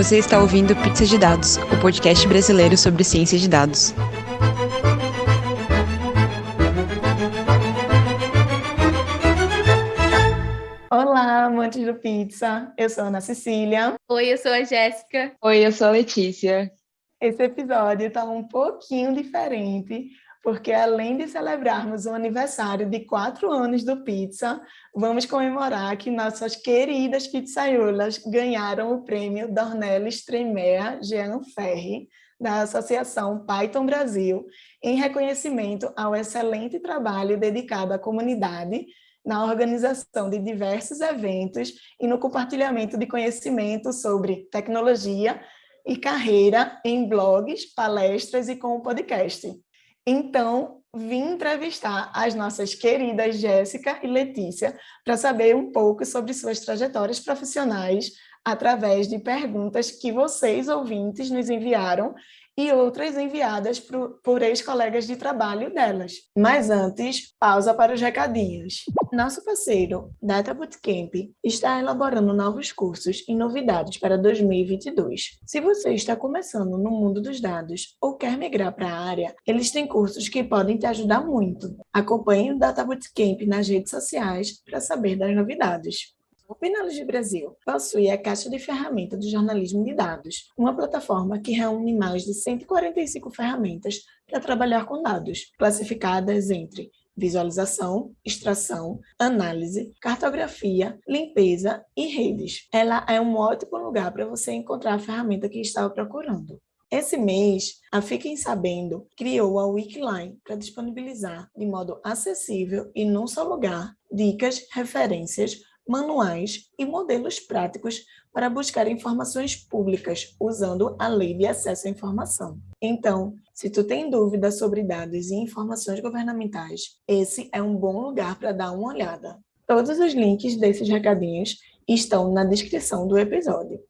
Você está ouvindo Pizza de Dados, o podcast brasileiro sobre ciência de dados. Olá, amantes do pizza. Eu sou a Ana Cecília. Oi, eu sou a Jéssica. Oi, eu sou a Letícia. Esse episódio está um pouquinho diferente, porque além de celebrarmos o aniversário de quatro anos do Pizza, vamos comemorar que nossas queridas pizzaiolas ganharam o prêmio Dornelis Tremea Jean Ferri, da Associação Python Brasil, em reconhecimento ao excelente trabalho dedicado à comunidade na organização de diversos eventos e no compartilhamento de conhecimento sobre tecnologia e carreira em blogs, palestras e com o podcast. Então, vim entrevistar as nossas queridas Jéssica e Letícia para saber um pouco sobre suas trajetórias profissionais através de perguntas que vocês, ouvintes, nos enviaram e outras enviadas por, ex-colegas de trabalho delas. Mas antes, pausa para os recadinhos. Nosso parceiro, Data Bootcamp, está elaborando novos cursos e novidades para 2022. Se você está começando no mundo dos dados ou quer migrar para a área, eles têm cursos que podem te ajudar muito. Acompanhe o Data Bootcamp nas redes sociais para saber das novidades. O Pinalog Brasil possui a Caixa de Ferramenta do Jornalismo de Dados, uma plataforma que reúne mais de 145 ferramentas para trabalhar com dados, classificadas entre visualização, extração, análise, cartografia, limpeza e redes. Ela é um ótimo lugar para você encontrar a ferramenta que estava procurando. Esse mês, a Fiquem Sabendo criou a Wikiline para disponibilizar de modo acessível e num só lugar dicas, referências, manuais e modelos práticos para buscar informações públicas usando a Lei de Acesso à Informação. Então, se tu tem dúvidas sobre dados e informações governamentais, esse é um bom lugar para dar uma olhada. Todos os links desses recadinhos estão na descrição do episódio.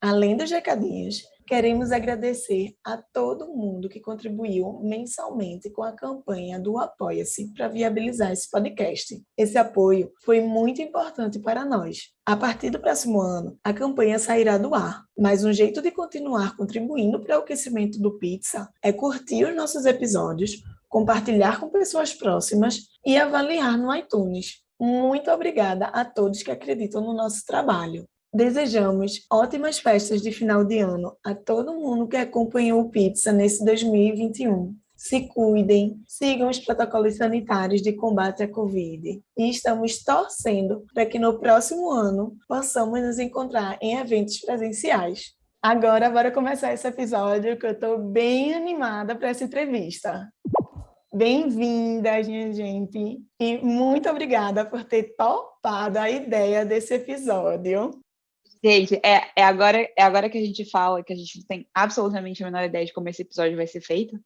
Além dos recadinhos, Queremos agradecer a todo mundo que contribuiu mensalmente com a campanha do Apoia-se para viabilizar esse podcast. Esse apoio foi muito importante para nós. A partir do próximo ano, a campanha sairá do ar, mas um jeito de continuar contribuindo para o aquecimento do Pizza é curtir os nossos episódios, compartilhar com pessoas próximas e avaliar no iTunes. Muito obrigada a todos que acreditam no nosso trabalho. Desejamos ótimas festas de final de ano a todo mundo que acompanhou o Pizza nesse 2021. Se cuidem, sigam os protocolos sanitários de combate à Covid e estamos torcendo para que no próximo ano possamos nos encontrar em eventos presenciais. Agora, bora começar esse episódio que eu estou bem animada para essa entrevista. Bem-vindas, minha gente, e muito obrigada por ter topado a ideia desse episódio. Gente, é, é, agora, é agora que a gente fala que a gente não tem absolutamente a menor ideia de como esse episódio vai ser feito.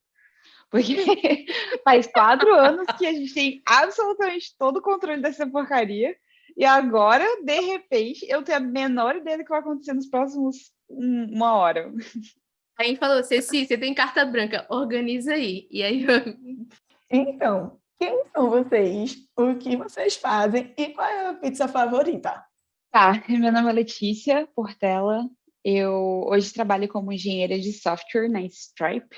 Porque faz quatro anos que a gente tem absolutamente todo o controle dessa porcaria. E agora, de repente, eu tenho a menor ideia do que vai acontecer nos próximos uma hora. A gente falou, Ceci, você tem carta branca, organiza aí. E aí Então, quem são vocês? O que vocês fazem? E qual é a pizza favorita? Tá, meu nome é Letícia Portela. Eu hoje trabalho como engenheira de software na Stripe,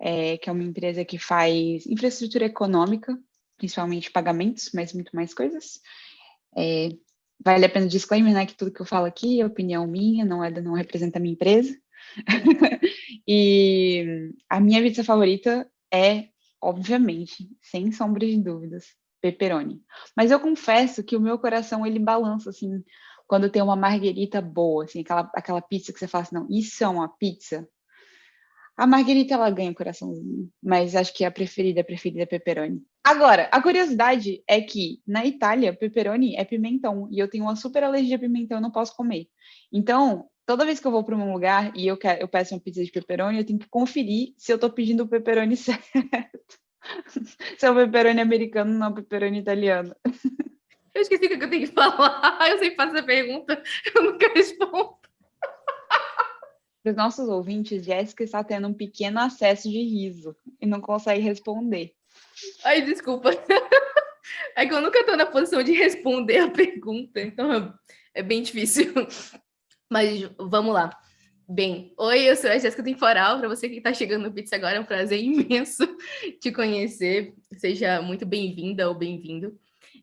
é, que é uma empresa que faz infraestrutura econômica, principalmente pagamentos, mas muito mais coisas. É, vale a pena disclaimer, né, que tudo que eu falo aqui é opinião minha, não é não representa a minha empresa. e a minha pizza favorita é, obviamente, sem sombra de dúvidas, pepperoni. Mas eu confesso que o meu coração ele balança assim quando tem uma marguerita boa, assim, aquela, aquela pizza que você fala assim, não, isso é uma pizza. A marguerita ela ganha o coraçãozinho, mas acho que a preferida, a preferida é pepperoni. Agora, a curiosidade é que na Itália, pepperoni é pimentão e eu tenho uma super alergia a pimentão, eu não posso comer. Então, toda vez que eu vou para um lugar e eu, quero, eu peço uma pizza de pepperoni, eu tenho que conferir se eu estou pedindo o pepperoni certo. Se é o pepperoni americano, não o pepperoni italiano. Eu esqueci o que eu tenho que falar. Eu sempre faço essa pergunta, eu nunca respondo. Para os nossos ouvintes, Jéssica está tendo um pequeno acesso de riso e não consegue responder. Ai, desculpa. É que eu nunca estou na posição de responder a pergunta, então é bem difícil. Mas vamos lá. Bem, oi, eu sou a Jéssica Temporal. Para você que está chegando no Pizza agora, é um prazer imenso te conhecer. Seja muito bem-vinda ou bem-vindo.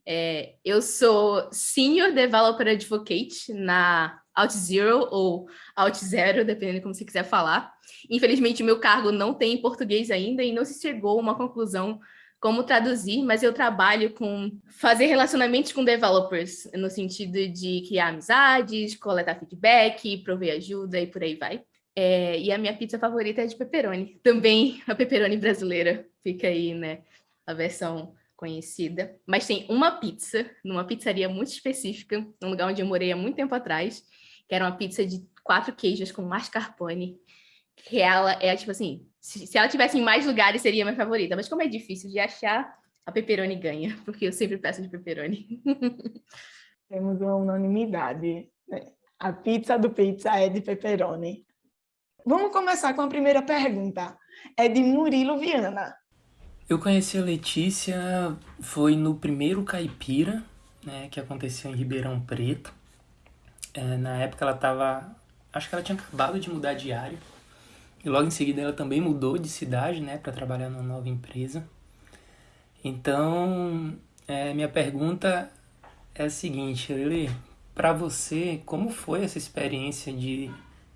É, eu sou Senior Developer Advocate na OutZero ou OutZero, dependendo de como você quiser falar. Infelizmente, meu cargo não tem em português ainda e não se chegou a uma conclusão como traduzir, mas eu trabalho com fazer relacionamentos com developers, no sentido de criar amizades, coletar feedback, prover ajuda e por aí vai. É, e a minha pizza favorita é de pepperoni. Também a pepperoni brasileira. Fica aí, né? A versão conhecida. Mas tem uma pizza, numa pizzaria muito específica, num lugar onde eu morei há muito tempo atrás, que era uma pizza de quatro queijos com mascarpone. Que ela é, tipo assim, se, se ela tivesse em mais lugares, seria minha favorita. Mas como é difícil de achar, a pepperoni ganha, porque eu sempre peço de pepperoni. Temos uma unanimidade. Né? A pizza do pizza é de pepperoni. Vamos começar com a primeira pergunta. É de Murilo Viana. Eu conheci a Letícia foi no primeiro caipira, né, que aconteceu em Ribeirão Preto. É, na época ela estava, acho que ela tinha acabado de mudar de área. E logo em seguida ela também mudou de cidade, né, para trabalhar numa nova empresa. Então, é, minha pergunta é a seguinte, Lili, para você, como foi essa experiência de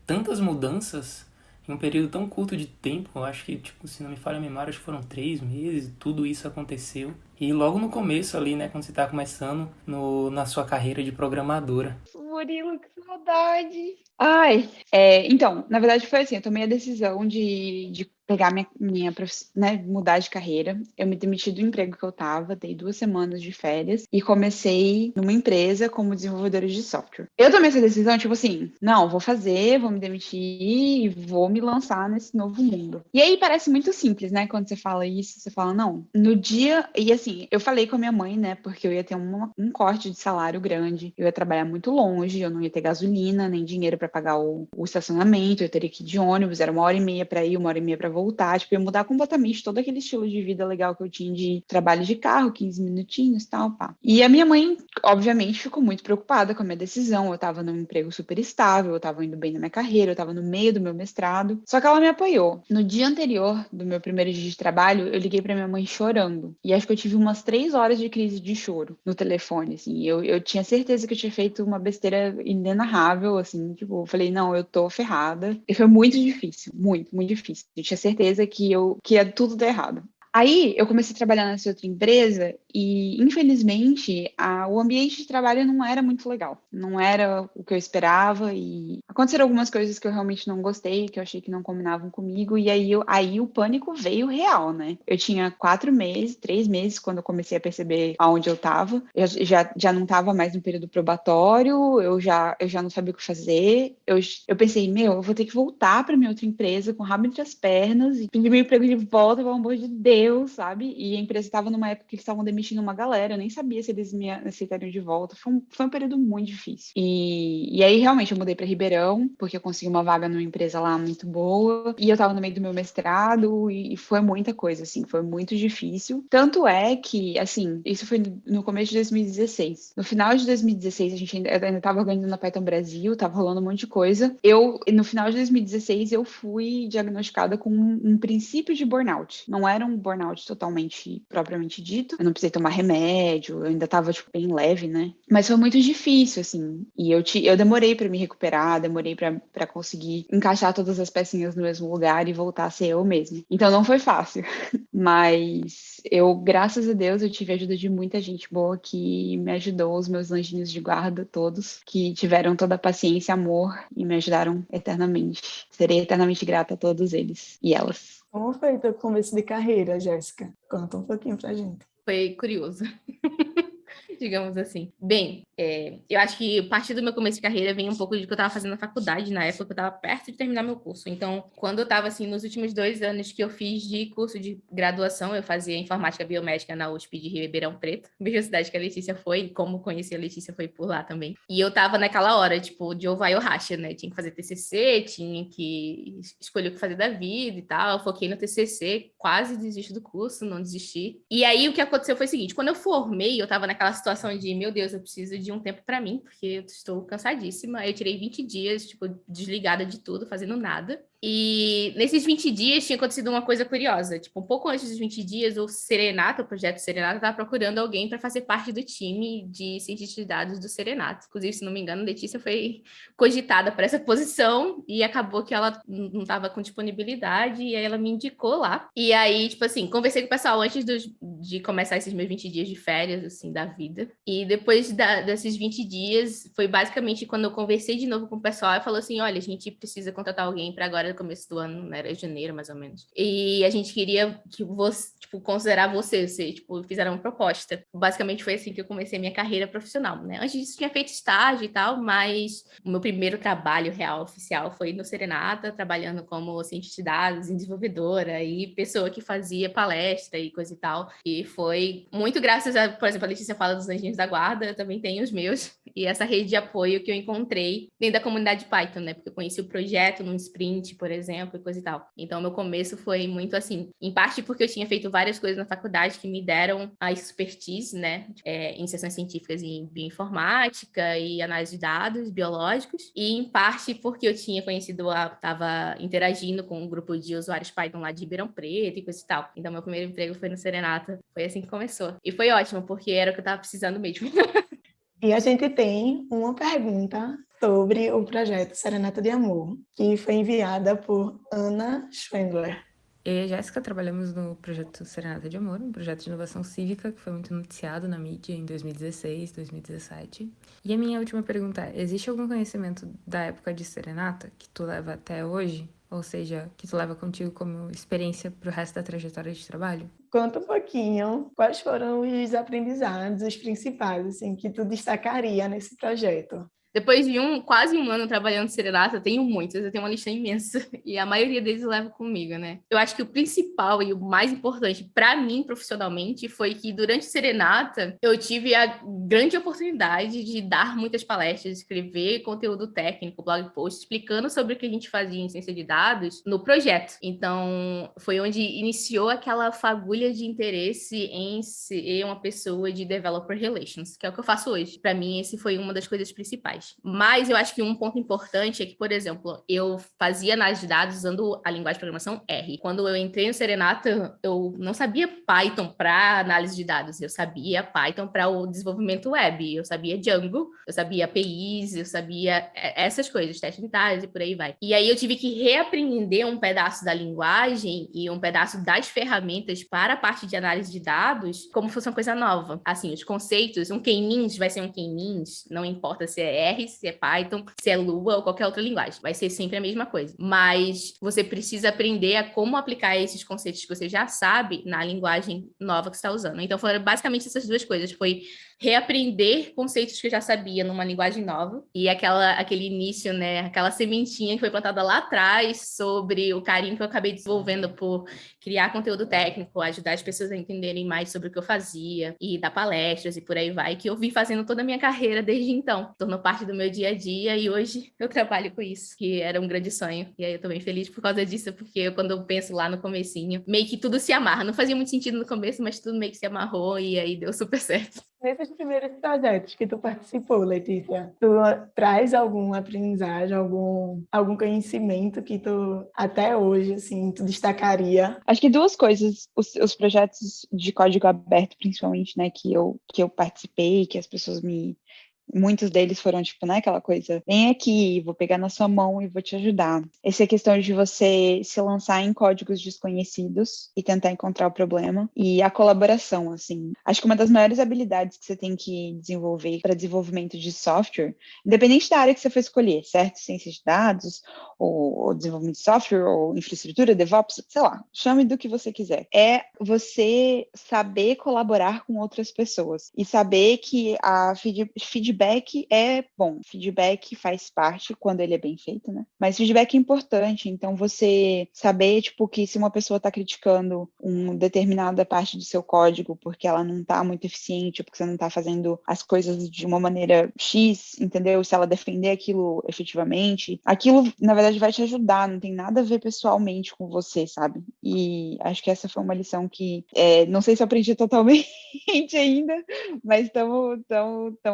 tantas mudanças em um período tão curto de tempo? Acho que, tipo, se não me falha a memória, acho que foram três meses, tudo isso aconteceu. E logo no começo ali, né, quando você está começando no, na sua carreira de programadora. Murilo, que saudade! Ai, é, então, na verdade foi assim, eu tomei a decisão de, de pegar minha, minha né, mudar de carreira. Eu me demiti do emprego que eu estava, dei duas semanas de férias e comecei numa empresa como desenvolvedora de software. Eu tomei essa decisão, tipo assim, não, vou fazer, vou me demitir e vou me lançar nesse novo mundo. E aí parece muito simples, né? Quando você fala isso, você fala, não, no dia. E assim, eu falei com a minha mãe, né? Porque eu ia ter uma, um corte de salário grande, eu ia trabalhar muito longe, eu não ia ter gasolina, nem dinheiro para pagar o, o estacionamento, eu teria que ir de ônibus, era uma hora e meia para ir, uma hora e meia para voltar, tipo, ia mudar completamente todo aquele estilo de vida legal que eu tinha de trabalho de carro, 15 minutinhos, tal, pá. E a minha mãe, obviamente, ficou muito preocupada com a minha decisão. Eu tava num emprego super estável, eu tava indo bem na minha carreira, eu tava no meio do meu mestrado. Só que ela me apoiou. No dia anterior do meu primeiro dia de trabalho, eu liguei para minha mãe chorando. E acho que eu tive umas três horas de crise de choro no telefone, assim. Eu, eu tinha certeza que eu tinha feito uma besteira inenarrável, assim, tipo, eu falei, não, eu tô ferrada. E foi muito difícil, muito, muito difícil. Eu tinha certeza que eu que ia tudo dar errado. Aí eu comecei a trabalhar nessa outra empresa e, infelizmente, a, o ambiente de trabalho não era muito legal. Não era o que eu esperava e aconteceram algumas coisas que eu realmente não gostei, que eu achei que não combinavam comigo. E aí, eu, aí o pânico veio real, né? Eu tinha quatro meses, três meses, quando eu comecei a perceber aonde eu estava. Eu já, já não estava mais no período probatório, eu já, eu já não sabia o que fazer. Eu, eu pensei, meu, eu vou ter que voltar para minha outra empresa com o rabo entre as pernas e pedir meu emprego de volta, pelo amor de Deus eu, sabe? E a empresa estava numa época que eles estavam demitindo uma galera, eu nem sabia se eles me aceitariam de volta. Foi um, foi um período muito difícil. E, e aí, realmente, eu mudei para Ribeirão, porque eu consegui uma vaga numa empresa lá muito boa. E eu estava no meio do meu mestrado, e, e foi muita coisa, assim, foi muito difícil. Tanto é que, assim, isso foi no começo de 2016. No final de 2016, a gente ainda, ainda tava organizando a Python Brasil, tava rolando um monte de coisa. Eu, no final de 2016, eu fui diagnosticada com um, um princípio de burnout. Não era um burnout burnout totalmente propriamente dito. Eu não precisei tomar remédio, eu ainda tava, tipo, bem leve, né? Mas foi muito difícil, assim. E eu, te, eu demorei para me recuperar, demorei para conseguir encaixar todas as pecinhas no mesmo lugar e voltar a ser eu mesma. Então não foi fácil. Mas eu, graças a Deus, eu tive a ajuda de muita gente boa que me ajudou, os meus anjinhos de guarda todos, que tiveram toda a paciência amor e me ajudaram eternamente. Serei eternamente grata a todos eles e elas. Como foi teu começo de carreira, Jéssica? Conta um pouquinho pra gente. Foi curioso. digamos assim. Bem, é, eu acho que parte do meu começo de carreira vem um pouco de que eu estava fazendo na faculdade, na época eu estava perto de terminar meu curso. Então, quando eu estava, assim, nos últimos dois anos que eu fiz de curso de graduação, eu fazia informática biomédica na USP de Ribeirão Preto, mesma cidade que a Letícia foi, e como conheci a Letícia foi por lá também. E eu estava naquela hora, tipo, de ou vai ou racha, né? Tinha que fazer TCC, tinha que escolher o que fazer da vida e tal. Eu foquei no TCC, quase desisti do curso, não desisti. E aí o que aconteceu foi o seguinte, quando eu formei, eu estava naquela situação de, meu Deus, eu preciso de um tempo para mim, porque eu estou cansadíssima. Eu tirei 20 dias, tipo, desligada de tudo, fazendo nada. E nesses 20 dias tinha acontecido uma coisa curiosa. Tipo, um pouco antes dos 20 dias, o Serenata, o projeto Serenata, estava procurando alguém para fazer parte do time de cientistas de dados do Serenata. Inclusive, se não me engano, Letícia foi cogitada para essa posição e acabou que ela não estava com disponibilidade e aí ela me indicou lá. E aí, tipo assim, conversei com o pessoal antes de começar esses meus 20 dias de férias, assim, da vida. E depois da, desses 20 dias, foi basicamente quando eu conversei de novo com o pessoal e falou assim: olha, a gente precisa contratar alguém para agora no começo do ano, né? Era janeiro, mais ou menos. E a gente queria que você, tipo, considerar você, você, tipo, fizeram uma proposta. Basicamente foi assim que eu comecei minha carreira profissional, né? Antes disso, tinha feito estágio e tal, mas o meu primeiro trabalho real, oficial, foi no Serenata, trabalhando como cientista de dados, desenvolvedora e pessoa que fazia palestra e coisa e tal. E foi muito graças a, por exemplo, a Letícia fala dos anjinhos da guarda, eu também tenho os meus. E essa rede de apoio que eu encontrei dentro da comunidade Python, né? Porque eu conheci o projeto num sprint, por exemplo, e coisa e tal. Então, meu começo foi muito assim, em parte porque eu tinha feito várias coisas na faculdade que me deram a expertise, né, é, em sessões científicas em bioinformática e análise de dados biológicos, e em parte porque eu tinha conhecido, estava interagindo com um grupo de usuários Python lá de Ribeirão Preto e coisa e tal. Então, meu primeiro emprego foi no Serenata. Foi assim que começou. E foi ótimo, porque era o que eu estava precisando mesmo. E a gente tem uma pergunta sobre o projeto Serenata de Amor, que foi enviada por Ana Schwendler. Eu e a Jéssica trabalhamos no projeto Serenata de Amor, um projeto de inovação cívica que foi muito noticiado na mídia em 2016, 2017. E a minha última pergunta é: existe algum conhecimento da época de Serenata que tu leva até hoje? Ou seja, que tu leva contigo como experiência para o resto da trajetória de trabalho? Conta um pouquinho quais foram os aprendizados, os principais, assim, que tu destacaria nesse projeto. Depois de um quase um ano trabalhando Serenata, eu tenho muitos, eu tenho uma lista imensa e a maioria deles eu levo comigo, né? Eu acho que o principal e o mais importante para mim profissionalmente foi que durante Serenata eu tive a grande oportunidade de dar muitas palestras, escrever conteúdo técnico, blog post explicando sobre o que a gente fazia em ciência de dados no projeto. Então, foi onde iniciou aquela fagulha de interesse em ser uma pessoa de developer relations, que é o que eu faço hoje. Para mim, esse foi uma das coisas principais. Mas eu acho que um ponto importante é que, por exemplo, eu fazia análise de dados usando a linguagem de programação R. Quando eu entrei no Serenata, eu não sabia Python para análise de dados, eu sabia Python para o desenvolvimento web, eu sabia Django, eu sabia APIs, eu sabia essas coisas, testes unitários e por aí vai. E aí eu tive que reaprender um pedaço da linguagem e um pedaço das ferramentas para a parte de análise de dados como fosse uma coisa nova. Assim, os conceitos, um K-means vai ser um K-means, não importa se é R, se é Python, se é Lua ou qualquer outra linguagem. Vai ser sempre a mesma coisa. Mas você precisa aprender a como aplicar esses conceitos que você já sabe na linguagem nova que você está usando. Então, foram basicamente essas duas coisas. Foi reaprender conceitos que eu já sabia numa linguagem nova e aquela aquele início, né, aquela sementinha que foi plantada lá atrás sobre o carinho que eu acabei desenvolvendo por criar conteúdo técnico, ajudar as pessoas a entenderem mais sobre o que eu fazia e dar palestras e por aí vai, que eu vim fazendo toda a minha carreira desde então. Tornou parte do meu dia a dia e hoje eu trabalho com isso, que era um grande sonho. E aí eu tô bem feliz por causa disso, porque eu, quando eu penso lá no comecinho, meio que tudo se amarra. Não fazia muito sentido no começo, mas tudo meio que se amarrou e aí deu super certo. Nesses primeiros projetos que tu participou, Letícia, tu traz alguma aprendizagem, algum, algum conhecimento que tu, até hoje, assim, tu destacaria? Acho que duas coisas, os, os projetos de código aberto, principalmente, né, que eu, que eu participei, que as pessoas me, Muitos deles foram, tipo, né, aquela coisa, vem aqui, vou pegar na sua mão e vou te ajudar. Essa é a questão de você se lançar em códigos desconhecidos e tentar encontrar o problema. E a colaboração, assim. Acho que uma das maiores habilidades que você tem que desenvolver para desenvolvimento de software, independente da área que você for escolher, certo? Ciência de dados, ou, ou desenvolvimento de software, ou infraestrutura, DevOps, sei lá, chame do que você quiser. É você saber colaborar com outras pessoas e saber que a feedback feedback é bom, feedback faz parte quando ele é bem feito, né? Mas feedback é importante, então você saber, tipo, que se uma pessoa está criticando uma determinada parte do seu código porque ela não está muito eficiente, porque você não está fazendo as coisas de uma maneira X, entendeu? Se ela defender aquilo efetivamente, aquilo, na verdade, vai te ajudar, não tem nada a ver pessoalmente com você, sabe? E acho que essa foi uma lição que, é, não sei se eu aprendi totalmente ainda, mas estamos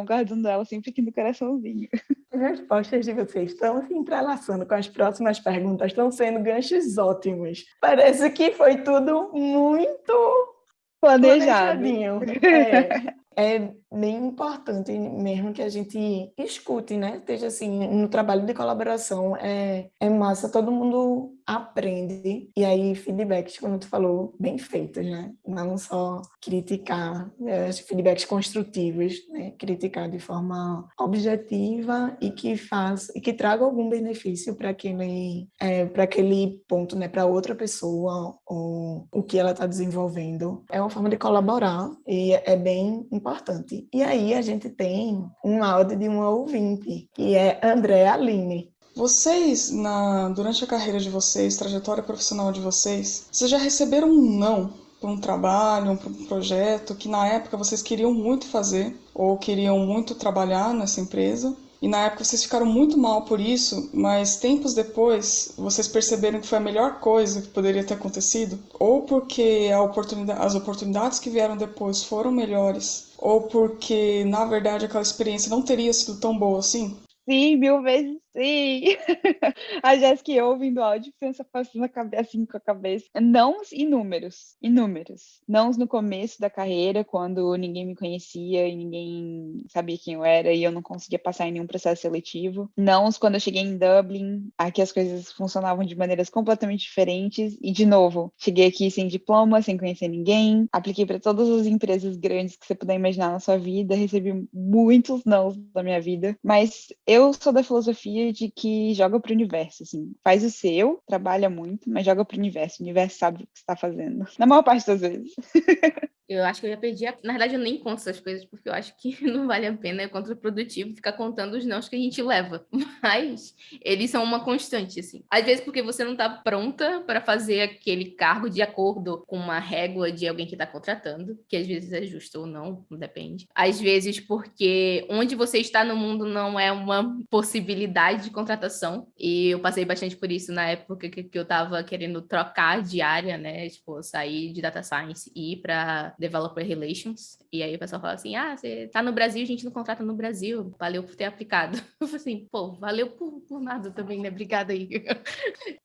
guardando ela sempre aqui no coraçãozinho. As respostas de vocês estão se entrelaçando com as próximas perguntas, estão sendo ganchos ótimos. Parece que foi tudo muito planejado. planejadinho. É, é bem importante mesmo que a gente escute, né? Esteja assim, no trabalho de colaboração, é, é massa, todo mundo aprende. E aí, feedbacks, como tu falou, bem feitos, né? Não só criticar, é, feedbacks construtivos, né? Criticar de forma objetiva e que faz e que traga algum benefício para aquele, é, para aquele ponto, né? Para outra pessoa ou o que ela está desenvolvendo. É uma forma de colaborar e é bem importante. E aí a gente tem um áudio de uma ouvinte, que é André Aline. Vocês, na, durante a carreira de vocês, trajetória profissional de vocês, vocês já receberam um não para um trabalho, para um projeto que na época vocês queriam muito fazer ou queriam muito trabalhar nessa empresa e na época vocês ficaram muito mal por isso, mas tempos depois vocês perceberam que foi a melhor coisa que poderia ter acontecido? Ou porque oportunidade, as oportunidades que vieram depois foram melhores? Ou porque, na verdade, aquela experiência não teria sido tão boa assim? Sim, mil vezes Sim! A Jéssica ouvindo o áudio pensa passando a cabeça, assim com a cabeça. Não inúmeros, inúmeros. Não no começo da carreira, quando ninguém me conhecia e ninguém sabia quem eu era e eu não conseguia passar em nenhum processo seletivo. Não quando eu cheguei em Dublin, aqui as coisas funcionavam de maneiras completamente diferentes. E, de novo, cheguei aqui sem diploma, sem conhecer ninguém, apliquei para todas as empresas grandes que você puder imaginar na sua vida, recebi muitos não da minha vida, mas eu sou da filosofia de que joga para o universo, assim, faz o seu, trabalha muito, mas joga para o universo. O universo sabe o que está fazendo. Na maior parte das vezes. Eu acho que eu já perdi. A... Na verdade, eu nem conto essas coisas, porque eu acho que não vale a pena, é contraprodutivo ficar contando os nãos que a gente leva. Mas eles são uma constante, assim. Às vezes, porque você não está pronta para fazer aquele cargo de acordo com uma régua de alguém que está contratando, que às vezes é justo ou não, depende. Às vezes, porque onde você está no mundo não é uma possibilidade de contratação. E eu passei bastante por isso na época que, eu estava querendo trocar de área, né? Tipo, sair de data science e ir para Developer Relations. E aí o pessoal fala assim: ah, você tá no Brasil, a gente não contrata no Brasil. Valeu por ter aplicado. Eu falei assim, pô, valeu por, por nada também, né? Obrigada aí.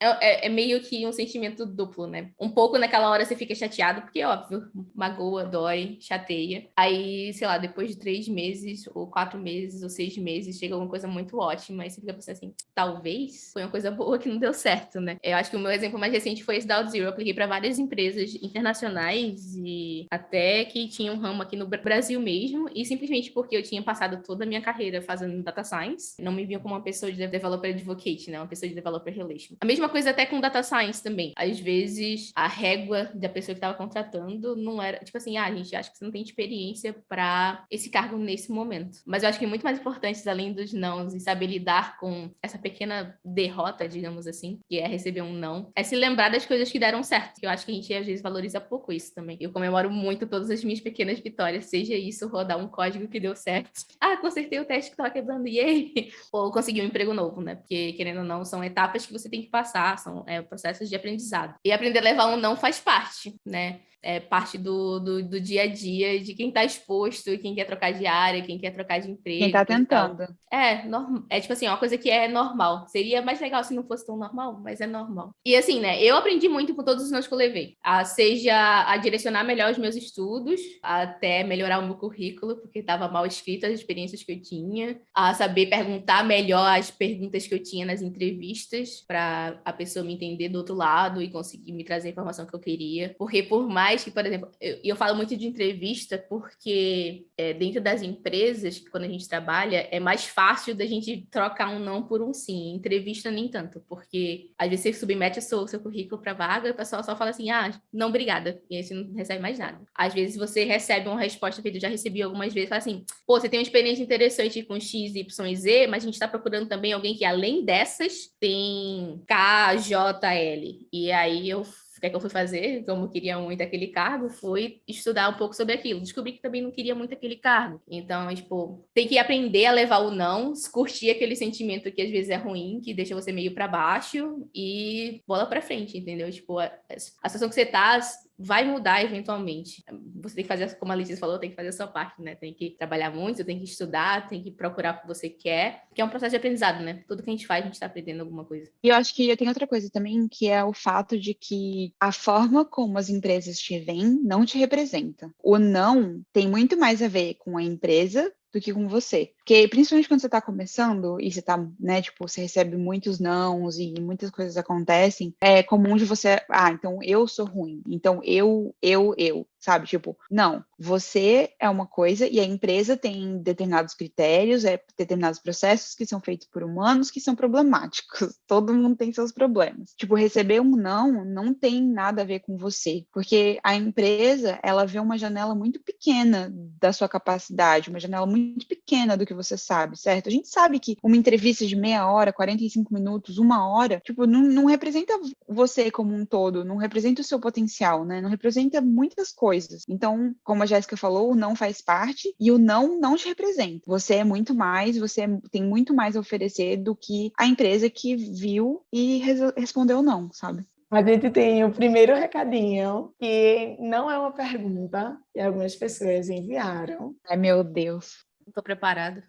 É, é, é, meio que um sentimento duplo, né? Um pouco naquela hora você fica chateado, porque, óbvio, magoa, dói, chateia. Aí, sei lá, depois de três meses, ou quatro meses, ou seis meses, chega alguma coisa muito ótima. Aí você fica pensando assim: talvez foi uma coisa boa que não deu certo, né? Eu acho que o meu exemplo mais recente foi esse da Zero. Eu apliquei para várias empresas internacionais e até que tinha um ramo aqui no Brasil mesmo, e simplesmente porque eu tinha passado toda a minha carreira fazendo data science, não me viam como uma pessoa de developer advocate, né? Uma pessoa de developer relation. A mesma coisa até com data science também. Às vezes, a régua da pessoa que estava contratando não era, tipo assim, ah, a gente acha que você não tem experiência para esse cargo nesse momento. Mas eu acho que muito mais importante, além dos não, e saber lidar com essa pequena derrota, digamos assim, que é receber um não, é se lembrar das coisas que deram certo. Eu acho que a gente às vezes valoriza pouco isso também. Eu comemoro muito todas as minhas pequenas vitórias, seja isso rodar um código que deu certo. Ah, consertei o teste que estava quebrando, aí, ou consegui um emprego novo, né? Porque, querendo ou não, são etapas que você tem que passar, são é, processos de aprendizado. E aprender a levar um não faz parte, né? É parte do, do, do, dia a dia de quem está exposto, quem quer trocar de área, quem quer trocar de emprego. Quem está tentando. É, norm... é tipo assim, uma coisa que é normal. Seria mais legal se não fosse tão normal, mas é normal. E assim, né, eu aprendi muito com todos os nomes que eu levei. A, seja a direcionar melhor os meus estudos, até melhorar o meu currículo, porque estava mal escrito as experiências que eu tinha, a saber perguntar melhor as perguntas que eu tinha nas entrevistas, para a pessoa me entender do outro lado e conseguir me trazer a informação que eu queria. Porque por mais que, por exemplo, eu, eu falo muito de entrevista porque é, dentro das empresas, quando a gente trabalha, é mais fácil da gente trocar um não por um sim. Entrevista nem tanto, porque às vezes você submete o seu, seu currículo para vaga e o pessoal só fala assim, ah, não, obrigada. E aí você não recebe mais nada. Às vezes você recebe uma resposta feita, eu já recebi algumas vezes, fala assim, pô, você tem uma experiência interessante com X, Y e Z, mas a gente está procurando também alguém que além dessas tem K, J, L. E aí eu que é que eu fui fazer, como eu queria muito aquele cargo, foi estudar um pouco sobre aquilo. Descobri que também não queria muito aquele cargo. Então, tipo, tem que aprender a levar o não, curtir aquele sentimento que às vezes é ruim, que deixa você meio para baixo e bola para frente, entendeu? Tipo, a, a situação que você tá, vai mudar eventualmente. Você tem que fazer, como a Letícia falou, tem que fazer a sua parte, né? Tem que trabalhar muito, tem que estudar, tem que procurar o que você quer, que é um processo de aprendizado, né? Tudo que a gente faz, a gente está aprendendo alguma coisa. E eu acho que tem outra coisa também, que é o fato de que a forma como as empresas te veem não te representa. O não tem muito mais a ver com a empresa do que com você. Porque, principalmente quando você está começando e você tá, né, tipo, você recebe muitos nãos e muitas coisas acontecem, é comum de você, ah, então eu sou ruim, então eu, eu, eu, sabe? Tipo, não, você é uma coisa e a empresa tem determinados critérios, é determinados processos que são feitos por humanos que são problemáticos. Todo mundo tem seus problemas. Tipo, receber um não não tem nada a ver com você, porque a empresa, ela vê uma janela muito pequena da sua capacidade, uma janela muito pequena do que que você sabe, certo? A gente sabe que uma entrevista de meia hora, 45 minutos, uma hora, tipo, não, não representa você como um todo, não representa o seu potencial, né? Não representa muitas coisas. Então, como a Jéssica falou, o não faz parte e o não não te representa. Você é muito mais, você tem muito mais a oferecer do que a empresa que viu e respondeu não, sabe? A gente tem o primeiro recadinho, que não é uma pergunta, que algumas pessoas enviaram. Ai, meu Deus. Não tô preparada.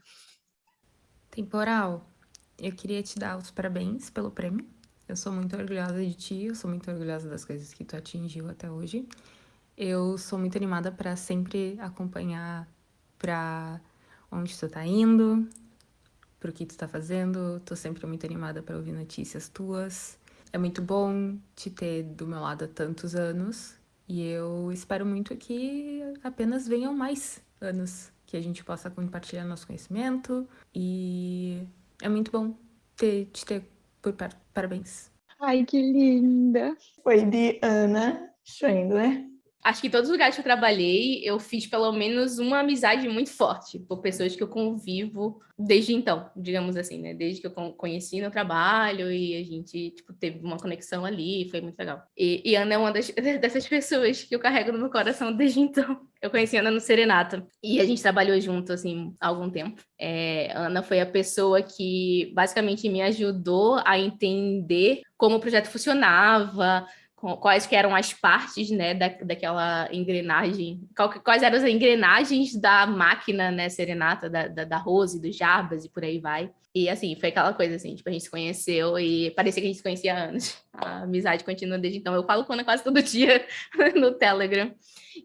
Temporal, eu queria te dar os parabéns pelo prêmio. Eu sou muito orgulhosa de ti, eu sou muito orgulhosa das coisas que tu atingiu até hoje. Eu sou muito animada para sempre acompanhar para onde tu tá indo, pro que tu tá fazendo. Tô sempre muito animada para ouvir notícias tuas. É muito bom te ter do meu lado há tantos anos e eu espero muito que apenas venham mais anos que a gente possa compartilhar nosso conhecimento e é muito bom ter, te ter por par parabéns. Ai, que linda! Foi de Ana Schwendler. Acho que em todos os lugares que eu trabalhei, eu fiz pelo menos uma amizade muito forte por pessoas que eu convivo desde então, digamos assim, né? Desde que eu conheci no trabalho e a gente, tipo, teve uma conexão ali, foi muito legal. E, e Ana é uma das, dessas pessoas que eu carrego no meu coração desde então. Eu conheci Ana no Serenata e a gente trabalhou junto, assim, há algum tempo. É, Ana foi a pessoa que basicamente me ajudou a entender como o projeto funcionava, quais que eram as partes, né, da, daquela engrenagem, quais eram as engrenagens da máquina, né, serenata, da, da, da Rose, do Jarbas e por aí vai. E, assim, foi aquela coisa, assim, tipo, a gente se conheceu e parecia que a gente se conhecia há anos. A amizade continua desde então. Eu falo com Ana quase todo dia no Telegram.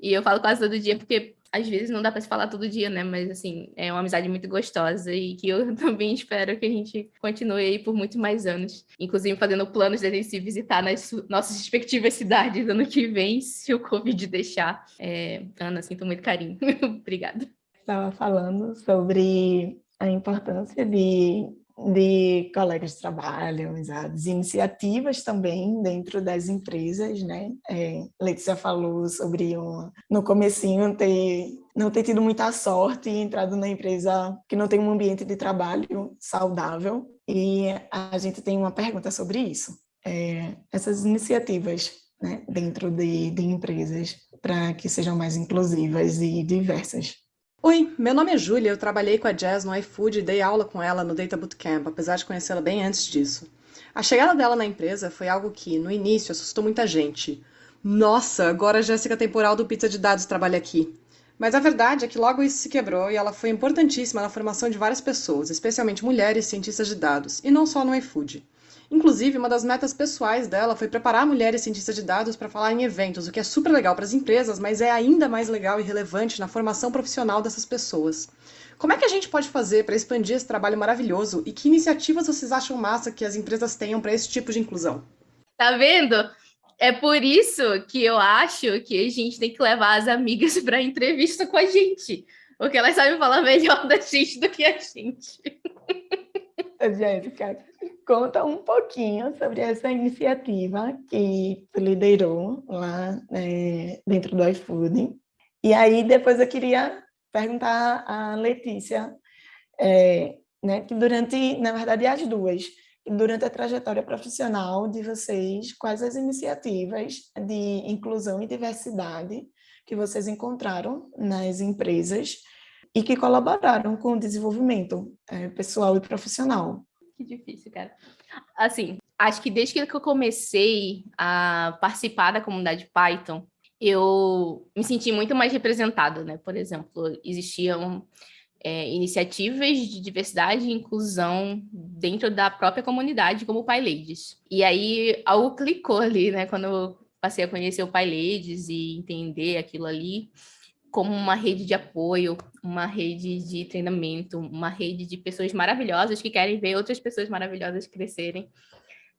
E eu falo quase todo dia porque às vezes não dá para se falar todo dia, né? Mas assim, é uma amizade muito gostosa e que eu também espero que a gente continue aí por muito mais anos. Inclusive fazendo planos de a gente se visitar nas nossas respectivas cidades ano que vem, se o Covid deixar. É, Ana, sinto muito carinho. Obrigada. Estava falando sobre a importância de de colegas de trabalho, amizades, iniciativas também dentro das empresas, né? É, Letícia falou sobre uma, no comecinho ter não ter tido muita sorte e entrado na empresa que não tem um ambiente de trabalho saudável e a gente tem uma pergunta sobre isso. É, essas iniciativas né, dentro de, de empresas para que sejam mais inclusivas e diversas. Oi, meu nome é Júlia, eu trabalhei com a Jazz no iFood e dei aula com ela no Data Bootcamp, apesar de conhecê-la bem antes disso. A chegada dela na empresa foi algo que, no início, assustou muita gente. Nossa, agora a Jéssica Temporal do Pizza de Dados trabalha aqui. Mas a verdade é que logo isso se quebrou e ela foi importantíssima na formação de várias pessoas, especialmente mulheres cientistas de dados, e não só no iFood. Inclusive, uma das metas pessoais dela foi preparar mulheres cientistas de dados para falar em eventos, o que é super legal para as empresas, mas é ainda mais legal e relevante na formação profissional dessas pessoas. Como é que a gente pode fazer para expandir esse trabalho maravilhoso e que iniciativas vocês acham massa que as empresas tenham para esse tipo de inclusão? Tá vendo? É por isso que eu acho que a gente tem que levar as amigas para entrevista com a gente, porque elas sabem falar melhor da gente do que a gente. Jéssica, conta um pouquinho sobre essa iniciativa que liderou lá é, dentro do iFood. E aí, depois eu queria perguntar à Letícia, é, né, que durante, na verdade, as duas, durante a trajetória profissional de vocês, quais as iniciativas de inclusão e diversidade que vocês encontraram nas empresas e que colaboraram com o desenvolvimento é, pessoal e profissional. Que difícil, cara. Assim, acho que desde que eu comecei a participar da comunidade Python, eu me senti muito mais representada, né? Por exemplo, existiam é, iniciativas de diversidade e inclusão dentro da própria comunidade, como o Pai Ladies. E aí algo clicou ali, né? Quando eu passei a conhecer o Pai Ladies e entender aquilo ali como uma rede de apoio, uma rede de treinamento, uma rede de pessoas maravilhosas que querem ver outras pessoas maravilhosas crescerem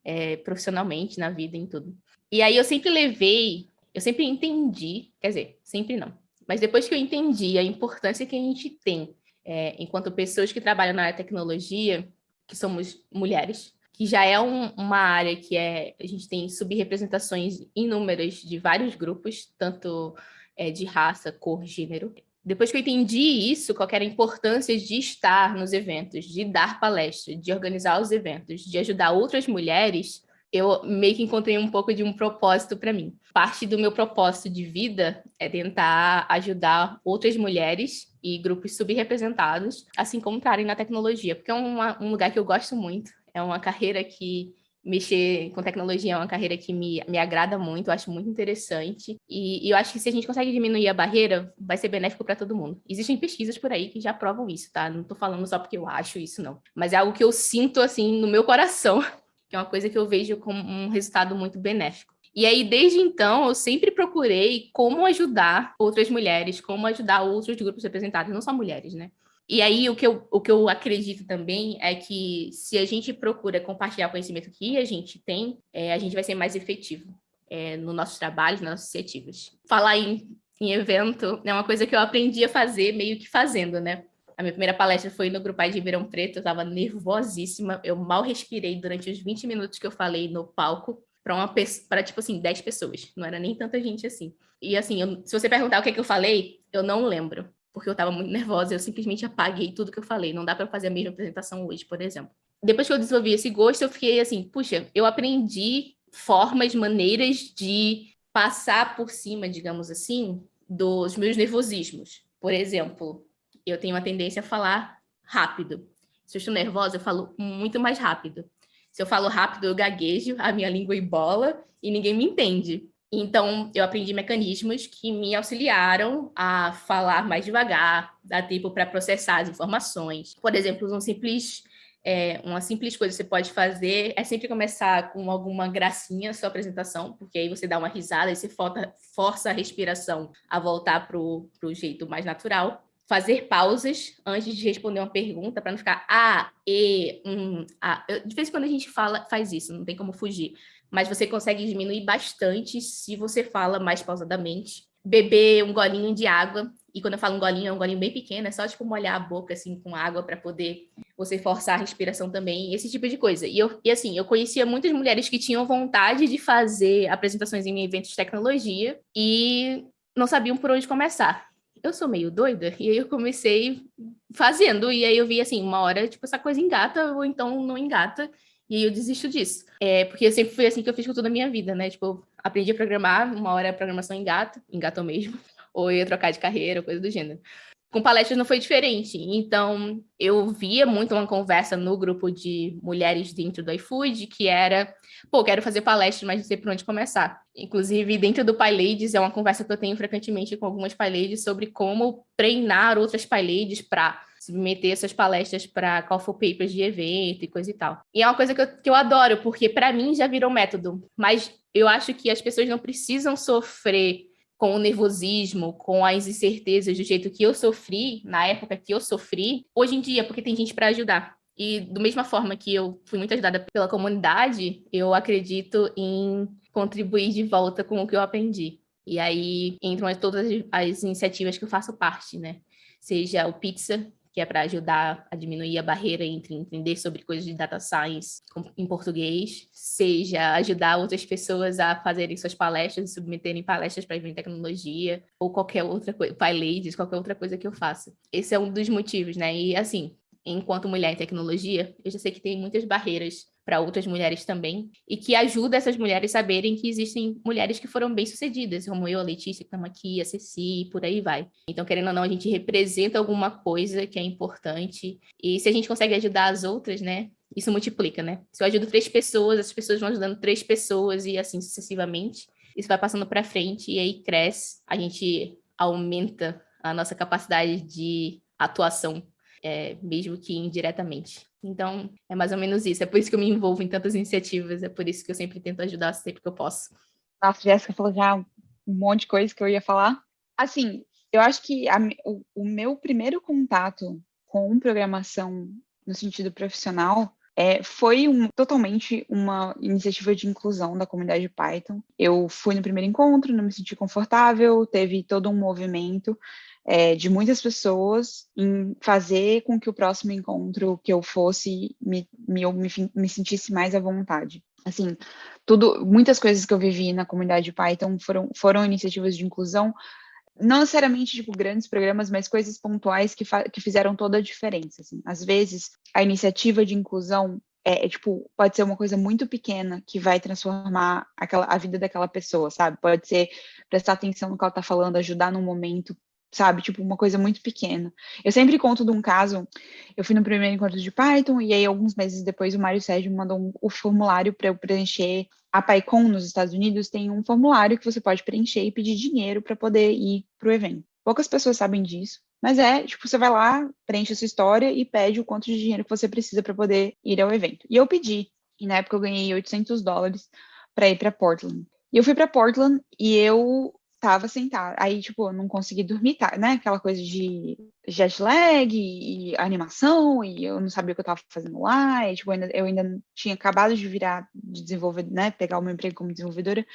é, profissionalmente na vida, em tudo. E aí eu sempre levei, eu sempre entendi, quer dizer, sempre não, mas depois que eu entendi a importância que a gente tem é, enquanto pessoas que trabalham na área de tecnologia, que somos mulheres, que já é um, uma área que é, a gente tem subrepresentações inúmeras de vários grupos, tanto é, de raça, cor, gênero. Depois que eu entendi isso, qual era a importância de estar nos eventos, de dar palestra, de organizar os eventos, de ajudar outras mulheres, eu meio que encontrei um pouco de um propósito para mim. Parte do meu propósito de vida é tentar ajudar outras mulheres e grupos subrepresentados a se encontrarem na tecnologia, porque é uma, um lugar que eu gosto muito, é uma carreira que mexer com tecnologia é uma carreira que me, me agrada muito, eu acho muito interessante. E, e, eu acho que se a gente consegue diminuir a barreira, vai ser benéfico para todo mundo. Existem pesquisas por aí que já provam isso, tá? Não estou falando só porque eu acho isso, não. Mas é algo que eu sinto, assim, no meu coração, que é uma coisa que eu vejo como um resultado muito benéfico. E aí, desde então, eu sempre procurei como ajudar outras mulheres, como ajudar outros grupos representados, não só mulheres, né? E aí, o que, eu, o que eu acredito também é que se a gente procura compartilhar o conhecimento que a gente tem, é, a gente vai ser mais efetivo é, no nosso trabalho, nas nossas iniciativas. Falar em, em evento é uma coisa que eu aprendi a fazer meio que fazendo, né? A minha primeira palestra foi no Grupal de Ribeirão Preto, eu estava nervosíssima, eu mal respirei durante os 20 minutos que eu falei no palco para uma para tipo assim, 10 pessoas, não era nem tanta gente assim. E assim, eu, se você perguntar o que, é que eu falei, eu não lembro porque eu estava muito nervosa, eu simplesmente apaguei tudo que eu falei. Não dá para fazer a mesma apresentação hoje, por exemplo. Depois que eu desenvolvi esse gosto, eu fiquei assim, puxa, eu aprendi formas, maneiras de passar por cima, digamos assim, dos meus nervosismos. Por exemplo, eu tenho uma tendência a falar rápido. Se eu estou nervosa, eu falo muito mais rápido. Se eu falo rápido, eu gaguejo, a minha língua embola e ninguém me entende. Então, eu aprendi mecanismos que me auxiliaram a falar mais devagar, dar tempo para processar as informações. Por exemplo, um simples, é, uma simples coisa que você pode fazer é sempre começar com alguma gracinha a sua apresentação, porque aí você dá uma risada e você força a respiração a voltar para o jeito mais natural. Fazer pausas antes de responder uma pergunta, para não ficar ah, e, um, ah. De vez em quando a gente fala, faz isso, não tem como fugir mas você consegue diminuir bastante se você fala mais pausadamente. Beber um golinho de água, e quando eu falo um golinho, é um golinho bem pequeno, é só tipo molhar a boca assim com água para poder você forçar a respiração também, esse tipo de coisa. E, eu, e assim, eu conhecia muitas mulheres que tinham vontade de fazer apresentações em eventos de tecnologia e não sabiam por onde começar. Eu sou meio doida, e aí eu comecei fazendo, e aí eu vi assim, uma hora, tipo, essa coisa engata, ou então não engata, e aí eu desisto disso. É, porque eu sempre fui assim que eu fiz com toda a minha vida, né? Tipo, aprendi a programar, uma hora a programação engata, engatou mesmo, ou ia trocar de carreira, coisa do gênero. Com palestras não foi diferente. Então, eu via muito uma conversa no grupo de mulheres dentro do iFood, que era, pô, quero fazer palestra, mas não sei por onde começar. Inclusive, dentro do PyLadies, é uma conversa que eu tenho frequentemente com algumas PyLadies sobre como treinar outras PyLadies para submeter essas palestras para call for papers de evento e coisa e tal. E é uma coisa que eu, que eu adoro, porque para mim já virou método, mas eu acho que as pessoas não precisam sofrer com o nervosismo, com as incertezas do jeito que eu sofri, na época que eu sofri, hoje em dia, porque tem gente para ajudar. E da mesma forma que eu fui muito ajudada pela comunidade, eu acredito em contribuir de volta com o que eu aprendi. E aí entram todas as iniciativas que eu faço parte, né? Seja o Pizza, que é para ajudar a diminuir a barreira entre entender sobre coisas de data science em português, seja ajudar outras pessoas a fazerem suas palestras, submeterem palestras para em tecnologia, ou qualquer outra coisa, PyLadies, qualquer outra coisa que eu faça. Esse é um dos motivos, né? E assim, enquanto mulher em tecnologia, eu já sei que tem muitas barreiras para outras mulheres também, e que ajuda essas mulheres a saberem que existem mulheres que foram bem-sucedidas, como eu, a Letícia, que estamos aqui, a Ceci, por aí vai. Então, querendo ou não, a gente representa alguma coisa que é importante, e se a gente consegue ajudar as outras, né, isso multiplica, né? Se eu ajudo três pessoas, as pessoas vão ajudando três pessoas e assim sucessivamente. isso vai passando para frente e aí cresce, a gente aumenta a nossa capacidade de atuação, é, mesmo que indiretamente. Então, é mais ou menos isso. É por isso que eu me envolvo em tantas iniciativas, é por isso que eu sempre tento ajudar sempre que eu posso. Nossa, Jéssica falou já um monte de coisa que eu ia falar. Assim, eu acho que a, o, o meu primeiro contato com programação no sentido profissional é, foi um, totalmente uma iniciativa de inclusão da comunidade Python. Eu fui no primeiro encontro, não me senti confortável, teve todo um movimento é, de muitas pessoas em fazer com que o próximo encontro que eu fosse me, me, me, me sentisse mais à vontade. Assim, tudo, muitas coisas que eu vivi na comunidade Python foram, foram iniciativas de inclusão, não necessariamente tipo grandes programas, mas coisas pontuais que, que fizeram toda a diferença. Assim. Às vezes, a iniciativa de inclusão é, é, tipo pode ser uma coisa muito pequena que vai transformar aquela, a vida daquela pessoa, sabe? Pode ser prestar atenção no que ela está falando, ajudar num momento sabe? Tipo, uma coisa muito pequena. Eu sempre conto de um caso, eu fui no primeiro encontro de Python, e aí alguns meses depois o Mário Sérgio mandou um, o formulário para eu preencher. A PyCon nos Estados Unidos tem um formulário que você pode preencher e pedir dinheiro para poder ir para o evento. Poucas pessoas sabem disso, mas é, tipo, você vai lá, preenche a sua história e pede o quanto de dinheiro que você precisa para poder ir ao evento. E eu pedi, e na época eu ganhei 800 dólares para ir para Portland. E eu fui para Portland e eu tava sentada. Aí, tipo, não consegui dormir, tá, né? Aquela coisa de jet lag e, e animação, e eu não sabia o que eu tava fazendo lá, e, tipo, eu ainda, eu ainda tinha acabado de virar, de desenvolver, né? Pegar o meu emprego como desenvolvedora.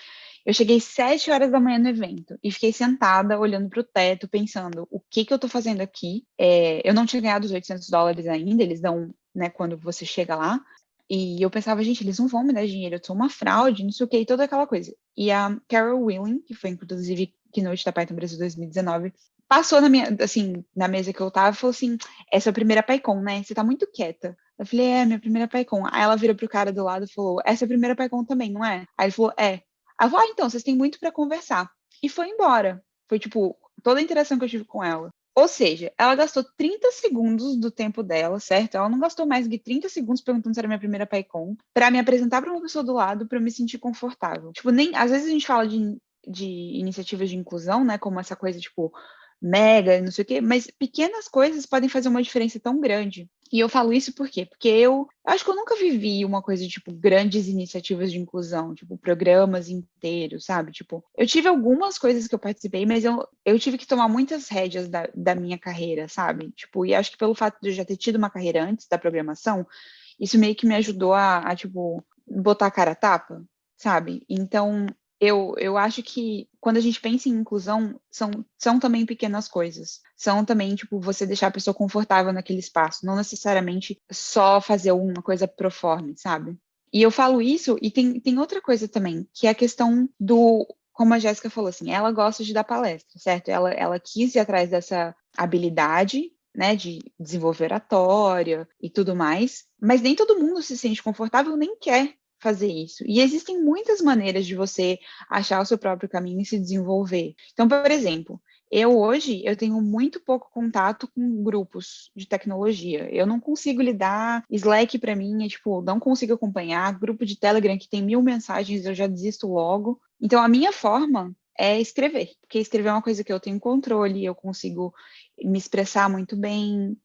Eu cheguei sete horas da manhã no evento e fiquei sentada, olhando para o teto, pensando, o que que eu tô fazendo aqui? É, eu não tinha ganhado os 800 dólares ainda, eles dão, né, quando você chega lá. E eu pensava, gente, eles não vão me dar dinheiro, eu sou uma fraude, não sei o que, e toda aquela coisa. E a Carol Willing, que foi inclusive keynote da Python Brasil 2019, passou na minha, assim, na mesa que eu tava e falou assim: essa é a primeira PyCon, né? Você tá muito quieta. Eu falei, é, minha primeira PyCon. Aí ela virou pro cara do lado e falou: essa é a primeira PyCon também, não é? Aí ele falou: é. Aí eu falei, ah, então, vocês têm muito para conversar. E foi embora. Foi, tipo, toda a interação que eu tive com ela. Ou seja, ela gastou 30 segundos do tempo dela, certo? Ela não gastou mais de 30 segundos perguntando se era minha primeira PyCon, para me apresentar para uma pessoa do lado, para eu me sentir confortável. Tipo, nem às vezes a gente fala de, de iniciativas de inclusão, né, como essa coisa tipo mega, não sei o quê, mas pequenas coisas podem fazer uma diferença tão grande. E eu falo isso por quê? Porque eu acho que eu nunca vivi uma coisa tipo grandes iniciativas de inclusão, tipo programas inteiros, sabe? Tipo, eu tive algumas coisas que eu participei, mas eu, eu tive que tomar muitas rédeas da, da minha carreira, sabe? Tipo, e acho que pelo fato de eu já ter tido uma carreira antes da programação, isso meio que me ajudou a, a tipo, botar a cara a tapa, sabe? Então, eu, eu acho que quando a gente pensa em inclusão, são, são também pequenas coisas. São também, tipo, você deixar a pessoa confortável naquele espaço, não necessariamente só fazer alguma coisa pro forma, sabe? E eu falo isso, e tem, tem outra coisa também, que é a questão do. Como a Jéssica falou, assim, ela gosta de dar palestra, certo? Ela, ela quis ir atrás dessa habilidade né, de desenvolver oratória e tudo mais, mas nem todo mundo se sente confortável nem quer fazer isso. E existem muitas maneiras de você achar o seu próprio caminho e se desenvolver. Então, por exemplo, eu hoje eu tenho muito pouco contato com grupos de tecnologia. Eu não consigo lidar. Slack para mim é tipo, não consigo acompanhar. Grupo de Telegram que tem mil mensagens, eu já desisto logo. Então a minha forma é escrever, porque escrever é uma coisa que eu tenho controle, eu consigo me expressar muito bem,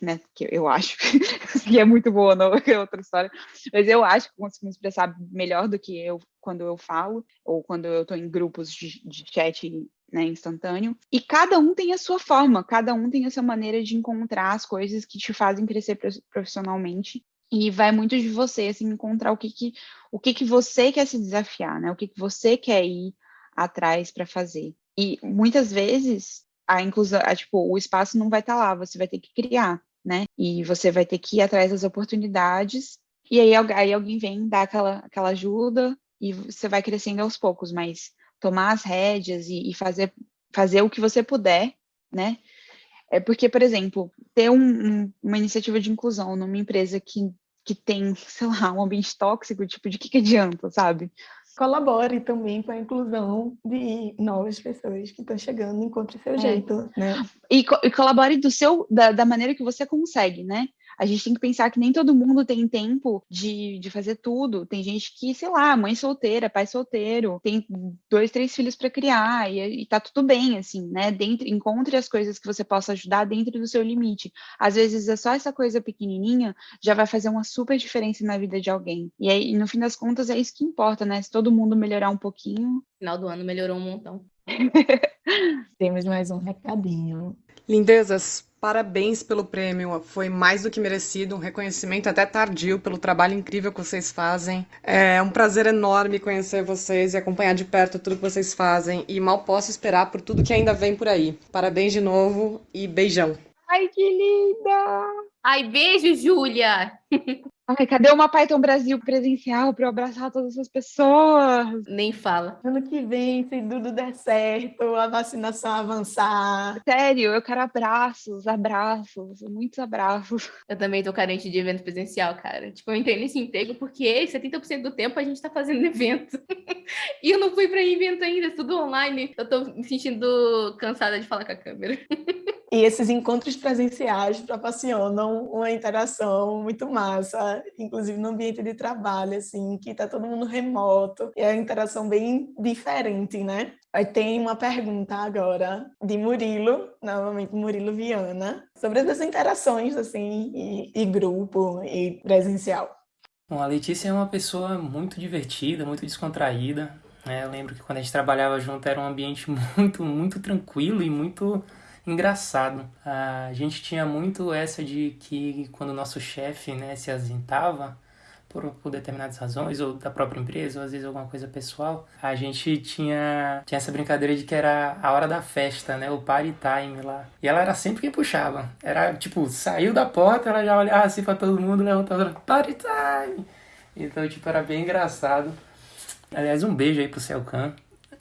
né, que eu acho que é muito boa, não é outra história, mas eu acho que consigo me expressar melhor do que eu quando eu falo, ou quando eu estou em grupos de, de chat né, instantâneo, e cada um tem a sua forma, cada um tem a sua maneira de encontrar as coisas que te fazem crescer profissionalmente, e vai muito de você, assim, encontrar o que que, o que, que você quer se desafiar, né, o que, que você quer ir atrás para fazer. E muitas vezes a inclusão, a, tipo, o espaço não vai estar tá lá, você vai ter que criar, né? E você vai ter que ir atrás das oportunidades, e aí, aí alguém vem dar aquela, aquela ajuda e você vai crescendo aos poucos, mas tomar as rédeas e, e fazer, fazer o que você puder, né? É porque, por exemplo, ter um, um, uma iniciativa de inclusão numa empresa que, que tem, sei lá, um ambiente tóxico, tipo, de que, que adianta, sabe? Colabore também com a inclusão de novas pessoas que estão chegando, encontre seu é. jeito, né? E, co e, colabore do seu, da, da, maneira que você consegue, né? A gente tem que pensar que nem todo mundo tem tempo de, de fazer tudo. Tem gente que, sei lá, mãe solteira, pai solteiro, tem dois, três filhos para criar e, e tá tudo bem, assim, né? Dentro, encontre as coisas que você possa ajudar dentro do seu limite. Às vezes é só essa coisa pequenininha já vai fazer uma super diferença na vida de alguém. E aí, no fim das contas, é isso que importa, né? Se todo mundo melhorar um pouquinho. Final do ano melhorou um montão. Temos mais um recadinho. Lindezas, parabéns pelo prêmio. Foi mais do que merecido, um reconhecimento até tardio pelo trabalho incrível que vocês fazem. É um prazer enorme conhecer vocês e acompanhar de perto tudo que vocês fazem. E mal posso esperar por tudo que ainda vem por aí. Parabéns de novo e beijão. Ai, que linda! Ai, beijo, Júlia! Ai, cadê uma Python Brasil presencial para eu abraçar todas essas pessoas? Nem fala. Ano que vem, se tudo der certo, a vacinação avançar. Sério, eu quero abraços, abraços, muitos abraços. Eu também tô carente de evento presencial, cara. Tipo, eu entrei nesse emprego porque 70% do tempo a gente tá fazendo evento. e eu não fui para evento ainda, tudo online. Eu tô me sentindo cansada de falar com a câmera. E esses encontros presenciais proporcionam uma interação muito massa, inclusive no ambiente de trabalho, assim, que está todo mundo remoto, e é uma interação bem diferente, né? Aí tem uma pergunta agora de Murilo, novamente Murilo Viana, sobre essas interações, assim, e, e grupo e presencial. Bom, a Letícia é uma pessoa muito divertida, muito descontraída. Né? Eu lembro que quando a gente trabalhava junto era um ambiente muito, muito tranquilo e muito engraçado. A gente tinha muito essa de que quando o nosso chefe né, se ausentava, por, por determinadas razões, ou da própria empresa, ou às vezes alguma coisa pessoal, a gente tinha, tinha essa brincadeira de que era a hora da festa, né? O party time lá. E ela era sempre quem puxava. Era tipo, saiu da porta, ela já olhava assim pra todo mundo, levantava, party time! Então, tipo, era bem engraçado. Aliás, um beijo aí pro Celcan,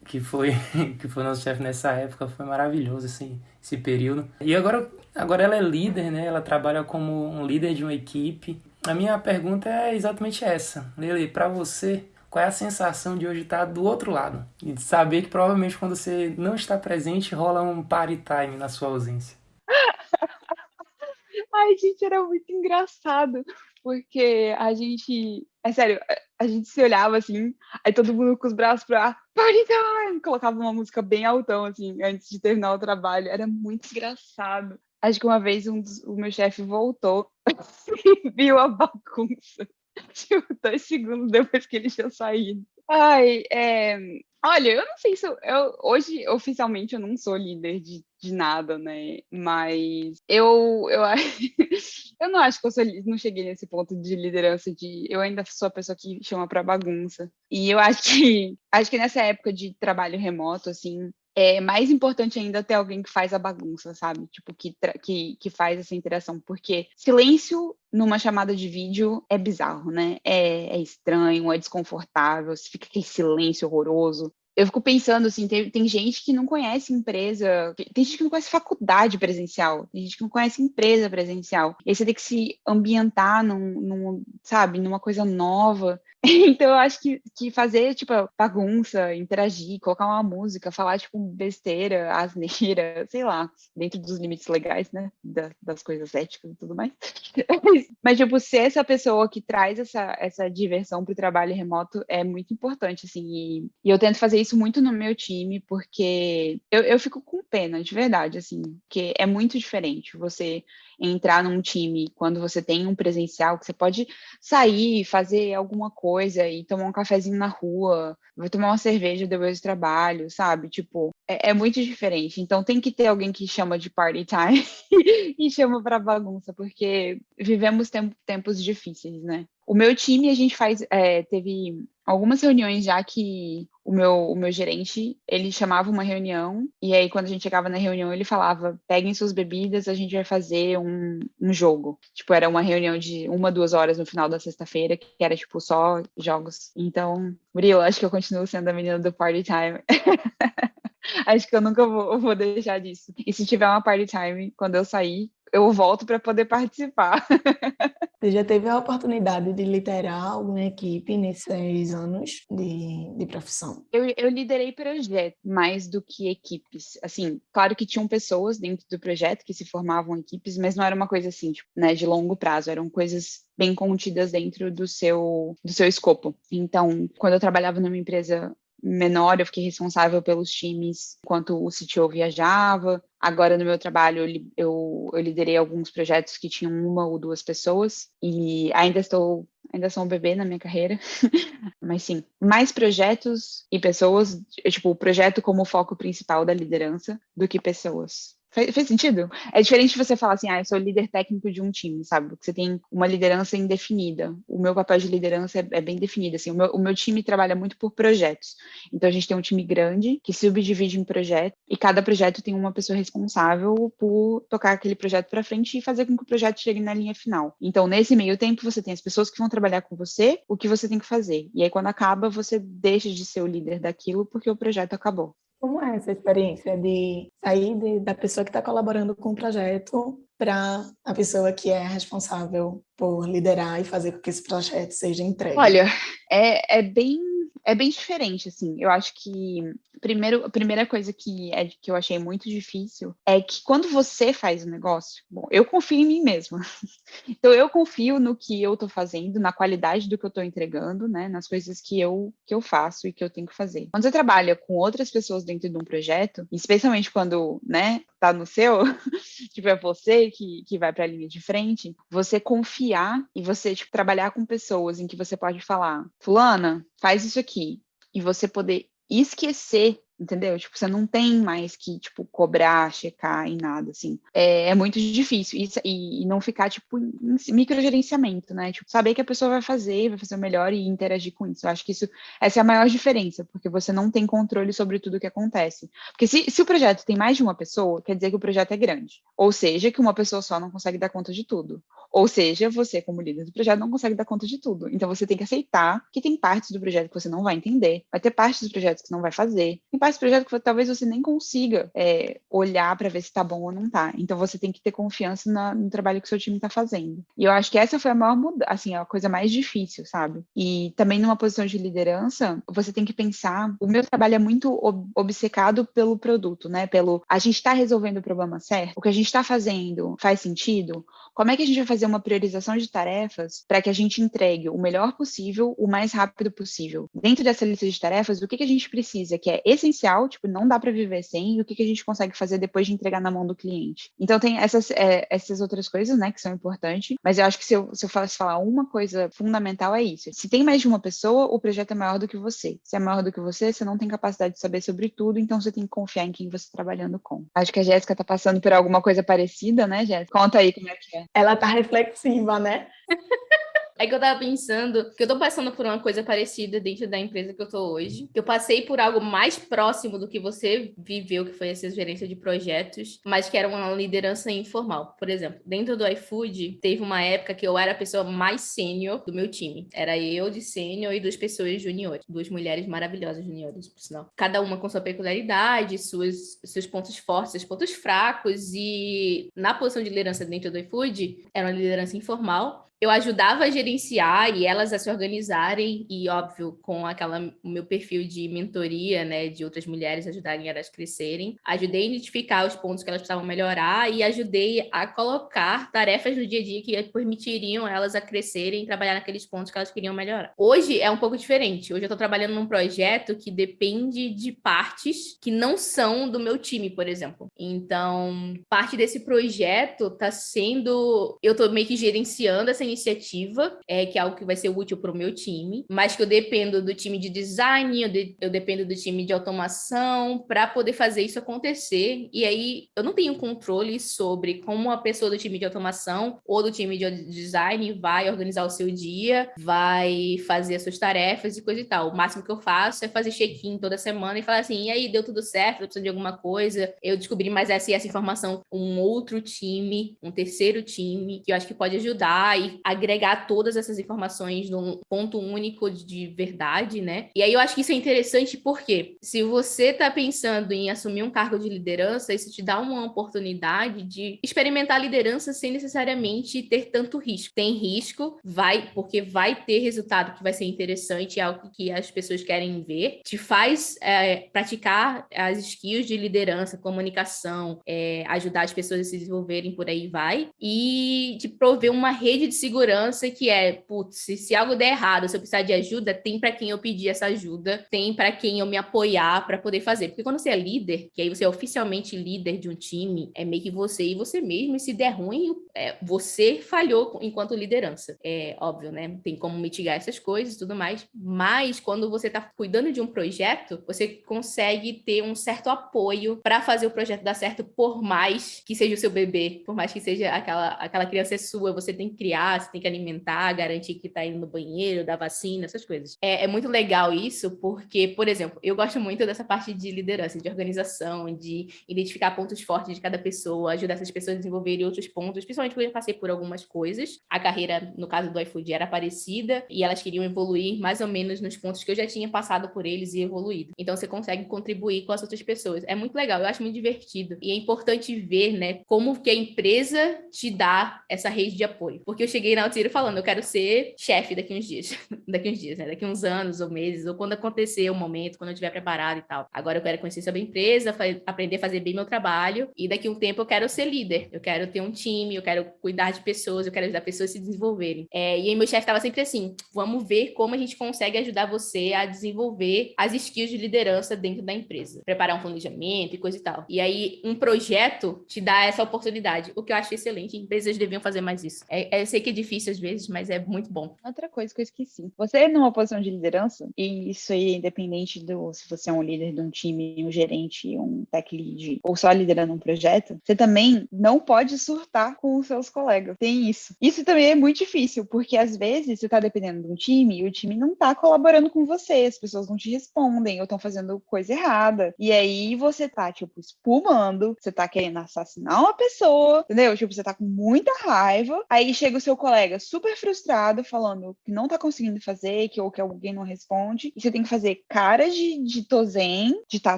que foi, que foi nosso chefe nessa época, foi maravilhoso esse, esse período. E agora, agora ela é líder, né? Ela trabalha como um líder de uma equipe. A minha pergunta é exatamente essa. Lele, para você, qual é a sensação de hoje estar do outro lado? E de saber que provavelmente quando você não está presente, rola um party time na sua ausência. Ai, gente, era muito engraçado, porque a gente, é sério, a gente se olhava assim, aí todo mundo com os braços pra party time, colocava uma música bem altão, assim, antes de terminar o trabalho, era muito engraçado. Acho que uma vez um dos, o meu chefe voltou e viu a bagunça, tipo, dois segundos depois que ele tinha saído. Ai, é, Olha, eu não sei se eu, hoje oficialmente eu não sou líder de, de nada, né? Mas eu eu, eu não acho que eu sou, não cheguei nesse ponto de liderança de eu ainda sou a pessoa que chama para bagunça. E eu acho que acho que nessa época de trabalho remoto assim, é mais importante ainda ter alguém que faz a bagunça, sabe? Tipo, que, que, que faz essa interação. Porque silêncio numa chamada de vídeo é bizarro, né? É, é estranho, é desconfortável, fica aquele silêncio horroroso eu fico pensando assim, tem, tem gente que não conhece empresa, tem gente que não conhece faculdade presencial, tem gente que não conhece empresa presencial. E aí você tem que se ambientar num, num sabe, numa coisa nova. Então eu acho que, que fazer, tipo, bagunça, interagir, colocar uma música, falar, tipo, besteira, asneira, sei lá, dentro dos limites legais, né, da, das coisas éticas e tudo mais. Mas, tipo, ser essa pessoa que traz essa, essa diversão pro trabalho remoto é muito importante, assim, e, e eu tento fazer isso muito no meu time, porque eu, eu fico com pena, de verdade, assim, porque é muito diferente você entrar num time quando você tem um presencial, que você pode sair, fazer alguma coisa e tomar um cafezinho na rua, vai tomar uma cerveja depois do trabalho, sabe? Tipo, é, é muito diferente. Então tem que ter alguém que chama de party time e chama para bagunça, porque vivemos temp tempos difíceis, né? O meu time, a gente faz, é, teve algumas reuniões já que o meu, o meu gerente, ele chamava uma reunião, e aí quando a gente chegava na reunião, ele falava, peguem suas bebidas, a gente vai fazer um, um jogo. Tipo, era uma reunião de uma, duas horas no final da sexta-feira, que era, tipo, só jogos. Então, Murilo, acho que eu continuo sendo a menina do party time. acho que eu nunca vou, vou deixar disso. E se tiver uma party time, quando eu sair, eu volto para poder participar. Você já teve a oportunidade de liderar alguma equipe nesses anos de, de profissão? Eu, eu liderei projetos mais do que equipes. Assim, claro que tinham pessoas dentro do projeto que se formavam equipes, mas não era uma coisa assim, tipo, né, de longo prazo, eram coisas bem contidas dentro do seu, do seu escopo. Então, quando eu trabalhava numa empresa menor, eu fiquei responsável pelos times enquanto o CTO viajava. Agora, no meu trabalho, eu, eu, liderei alguns projetos que tinham uma ou duas pessoas e ainda estou, ainda sou um bebê na minha carreira, mas sim, mais projetos e pessoas, tipo, o projeto como foco principal da liderança do que pessoas. Fez, fez, sentido? É diferente você falar assim, ah, eu sou líder técnico de um time, sabe? Porque você tem uma liderança indefinida. O meu papel de liderança é, é bem definido, assim. O meu, o meu, time trabalha muito por projetos. Então, a gente tem um time grande que subdivide em projetos e cada projeto tem uma pessoa responsável por tocar aquele projeto para frente e fazer com que o projeto chegue na linha final. Então, nesse meio tempo, você tem as pessoas que vão trabalhar com você, o que você tem que fazer. E aí, quando acaba, você deixa de ser o líder daquilo porque o projeto acabou. Como é essa experiência de sair de, da pessoa que está colaborando com o projeto para a pessoa que é responsável por liderar e fazer com que esse projeto seja entregue? Olha, é, é bem é bem diferente, assim. Eu acho que primeiro, a primeira coisa que, é, que eu achei muito difícil é que quando você faz o negócio, bom, eu confio em mim mesma. então eu confio no que eu estou fazendo, na qualidade do que eu estou entregando, né? Nas coisas que eu, que eu faço e que eu tenho que fazer. Quando você trabalha com outras pessoas dentro de um projeto, especialmente quando, né, tá no seu, tipo, é você que, que vai para a linha de frente, você confiar e você, tipo, trabalhar com pessoas em que você pode falar, fulana, faz isso aqui, e você poder esquecer entendeu? Tipo, você não tem mais que, tipo, cobrar, checar em nada, assim. É, é muito difícil. Isso, e, e, não ficar, tipo, em microgerenciamento, né? Tipo, saber que a pessoa vai fazer, vai fazer o melhor e interagir com isso. Eu acho que isso, essa é a maior diferença, porque você não tem controle sobre tudo o que acontece. Porque se, se o projeto tem mais de uma pessoa, quer dizer que o projeto é grande. Ou seja, que uma pessoa só não consegue dar conta de tudo. Ou seja, você, como líder do projeto, não consegue dar conta de tudo. Então, você tem que aceitar que tem partes do projeto que você não vai entender, vai ter partes dos projetos que você não vai fazer, tem esse projeto que talvez você nem consiga é, olhar para ver se está bom ou não está. Então você tem que ter confiança na, no trabalho que seu time está fazendo. E eu acho que essa foi a maior mudança, assim, a coisa mais difícil, sabe? E também numa posição de liderança, você tem que pensar. O meu trabalho é muito ob obcecado pelo produto, né? Pelo a gente está resolvendo o problema certo, o que a gente está fazendo faz sentido. Como é que a gente vai fazer uma priorização de tarefas para que a gente entregue o melhor possível, o mais rápido possível? Dentro dessa lista de tarefas, o que, que a gente precisa, que é essencial, tipo, não dá para viver sem, e o que, que a gente consegue fazer depois de entregar na mão do cliente. Então tem essas, é, essas outras coisas, né, que são importantes, mas eu acho que se eu, se eu fosse falar uma coisa fundamental é isso. Se tem mais de uma pessoa, o projeto é maior do que você. Se é maior do que você, você não tem capacidade de saber sobre tudo, então você tem que confiar em quem você está trabalhando com. Acho que a Jéssica está passando por alguma coisa parecida, né, Jéssica? Conta aí como é que é. Ela tá reflexiva, né? É que eu tava pensando que eu tô passando por uma coisa parecida dentro da empresa que eu tô hoje. Que eu passei por algo mais próximo do que você viveu, que foi essa gerência de projetos, mas que era uma liderança informal. Por exemplo, dentro do iFood, teve uma época que eu era a pessoa mais sênior do meu time. Era eu de sênior e duas pessoas juniores. Duas mulheres maravilhosas juniores, por sinal. Cada uma com sua peculiaridade, suas, seus pontos fortes, seus pontos fracos. E na posição de liderança dentro do iFood, era uma liderança informal eu ajudava a gerenciar e elas a se organizarem e óbvio com aquela o meu perfil de mentoria né de outras mulheres ajudarem elas a crescerem ajudei a identificar os pontos que elas precisavam melhorar e ajudei a colocar tarefas no dia a dia que permitiriam elas a crescerem e trabalhar naqueles pontos que elas queriam melhorar. Hoje é um pouco diferente. Hoje eu estou trabalhando num projeto que depende de partes que não são do meu time por exemplo. Então parte desse projeto está sendo eu estou meio que gerenciando essa iniciativa, é, que é algo que vai ser útil para o meu time, mas que eu dependo do time de design, eu, de, eu dependo do time de automação para poder fazer isso acontecer. E aí eu não tenho controle sobre como a pessoa do time de automação ou do time de design vai organizar o seu dia, vai fazer as suas tarefas e coisa e tal. O máximo que eu faço é fazer check-in toda semana e falar assim: e aí, deu tudo certo? Eu preciso de alguma coisa? Eu descobri mais essa e essa informação, um outro time, um terceiro time, que eu acho que pode ajudar e agregar todas essas informações num ponto único de verdade, né? E aí eu acho que isso é interessante porque se você está pensando em assumir um cargo de liderança, isso te dá uma oportunidade de experimentar a liderança sem necessariamente ter tanto risco. Tem risco, vai, porque vai ter resultado que vai ser interessante, é algo que as pessoas querem ver, te faz é, praticar as skills de liderança, comunicação, é, ajudar as pessoas a se desenvolverem por aí vai, e te prover uma rede de segurança que é, putz, se, algo der errado, se eu precisar de ajuda, tem para quem eu pedir essa ajuda, tem para quem eu me apoiar para poder fazer. Porque quando você é líder, que aí você é oficialmente líder de um time, é meio que você e você mesmo, e se der ruim, é, você falhou enquanto liderança. É óbvio, né? Tem como mitigar essas coisas e tudo mais, mas quando você está cuidando de um projeto, você consegue ter um certo apoio para fazer o projeto dar certo, por mais que seja o seu bebê, por mais que seja aquela, aquela criança é sua, você tem que criar, você tem que alimentar, garantir que está indo no banheiro, dar vacina, essas coisas. É, é muito legal isso, porque, por exemplo, eu gosto muito dessa parte de liderança, de organização, de identificar pontos fortes de cada pessoa, ajudar essas pessoas a desenvolverem outros pontos, principalmente porque eu já passei por algumas coisas. A carreira, no caso do iFood, era parecida e elas queriam evoluir mais ou menos nos pontos que eu já tinha passado por eles e evoluído. Então você consegue contribuir com as outras pessoas. É muito legal, eu acho muito divertido. E é importante ver, né, como que a empresa te dá essa rede de apoio. Porque eu cheguei na Altiro falando, eu quero ser chefe daqui uns dias. daqui uns dias, né? Daqui uns anos ou meses, ou quando acontecer o momento, quando eu estiver preparado e tal. Agora eu quero conhecer sobre a empresa, aprender a fazer bem meu trabalho. E daqui um tempo eu quero ser líder. Eu quero ter um time, eu quero cuidar de pessoas, eu quero ajudar pessoas a se desenvolverem. É, e aí meu chefe estava sempre assim: vamos ver como a gente consegue ajudar você a desenvolver as skills de liderança dentro da empresa. Preparar um planejamento e coisa e tal. E aí, um projeto te dá essa oportunidade, o que eu acho excelente. Empresas deviam fazer mais isso. É, é, eu sei que é difícil às vezes, mas é muito bom. Outra coisa que eu esqueci. Você é numa posição de liderança, e isso aí, independente do se você é um líder de um time, um gerente, um tech lead, ou só liderando um projeto, você também não pode surtar com os seus colegas. Tem isso. Isso também é muito difícil, porque às vezes você está dependendo de um time e o time não está colaborando com você, as pessoas não te respondem ou estão fazendo coisa errada. E aí você tá, tipo, espumando, você tá querendo assassinar uma pessoa, entendeu? Tipo, você tá com muita raiva. Aí chega o seu colega super frustrado, falando que não tá conseguindo fazer, que ou que alguém não responde. E você tem que fazer cara de, de tozen, de tá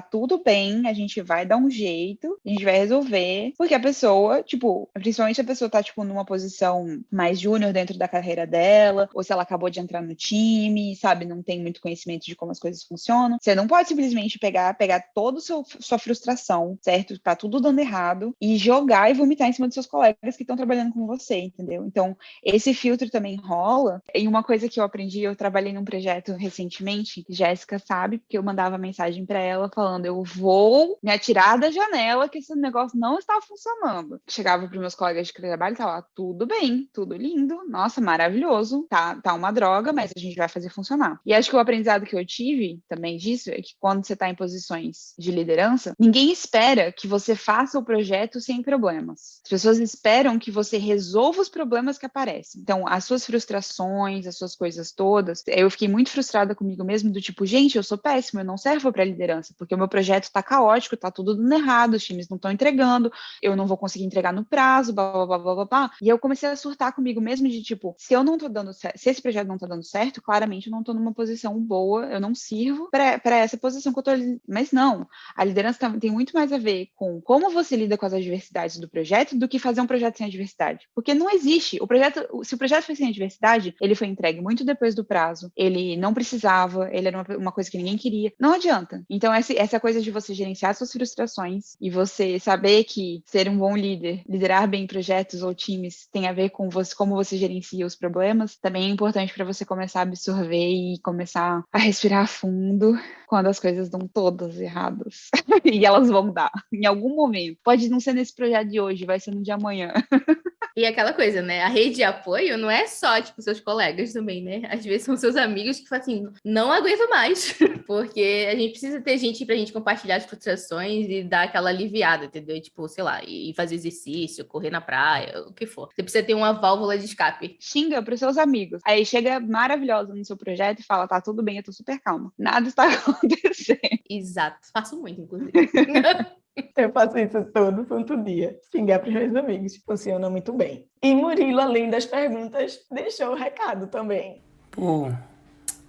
tudo bem, a gente vai dar um jeito, a gente vai resolver. Porque a pessoa, tipo, principalmente a pessoa tá, tipo, numa posição mais júnior dentro da carreira dela, ou se ela acabou de entrar no time, sabe, não tem muito conhecimento de como as coisas funcionam. Você não pode simplesmente pegar, pegar toda sua frustração, certo? Tá tudo dando errado, e jogar e vomitar em cima dos seus colegas que estão trabalhando com você, entendeu? Então, esse filtro também rola. E uma coisa que eu aprendi, eu trabalhei num projeto recentemente, Jéssica sabe, porque eu mandava mensagem para ela falando: eu vou me atirar da janela que esse negócio não está funcionando. Chegava para meus colegas de trabalho e tava tudo bem, tudo lindo, nossa, maravilhoso, tá, tá uma droga, mas a gente vai fazer funcionar. E acho que o aprendizado que eu tive também disso é que quando você está em posições de liderança, ninguém espera que você faça o projeto sem problemas. As pessoas esperam que você resolva os problemas que aparecem. Então, as suas frustrações, as suas coisas todas, eu fiquei muito frustrada comigo mesmo, do tipo, gente, eu sou péssima, eu não servo para liderança, porque o meu projeto está caótico, está tudo dando errado, os times não estão entregando, eu não vou conseguir entregar no prazo, blá, blá, blá, blá, blá, blá. E eu comecei a surtar comigo mesmo de tipo, se eu não tô dando certo, se esse projeto não tá dando certo, claramente eu não tô numa posição boa, eu não sirvo para essa posição que eu tô. Mas não, a liderança tem muito mais a ver com como você lida com as adversidades do projeto do que fazer um projeto sem adversidade. Porque não existe. O projeto, se o projeto foi sem adversidade, ele foi entregue muito depois do prazo, ele não precisava, ele era uma, uma coisa que ninguém queria. Não adianta. Então, essa, essa coisa de você gerenciar suas frustrações e você saber que ser um bom líder, liderar bem projetos ou times tem a ver com você, como você gerencia os problemas, também é importante para você começar a absorver e começar a respirar fundo quando as coisas dão todas erradas. e elas vão dar em algum momento. Pode não ser nesse projeto de hoje, vai ser no de amanhã. E aquela coisa, né? A rede de apoio não é só, tipo, seus colegas também, né? Às vezes são seus amigos que falam assim, não aguento mais. Porque a gente precisa ter gente pra gente compartilhar as frustrações e dar aquela aliviada, entendeu? Tipo, sei lá, e fazer exercício, correr na praia, o que for. Você precisa ter uma válvula de escape. Xinga pros seus amigos. Aí chega maravilhosa no seu projeto e fala, tá tudo bem, eu tô super calma. Nada está acontecendo. Exato. Faço muito, inclusive. Eu faço isso todo santo dia. Xingar para os meus amigos. Funciona muito bem. E Murilo, além das perguntas, deixou o recado também. Pô,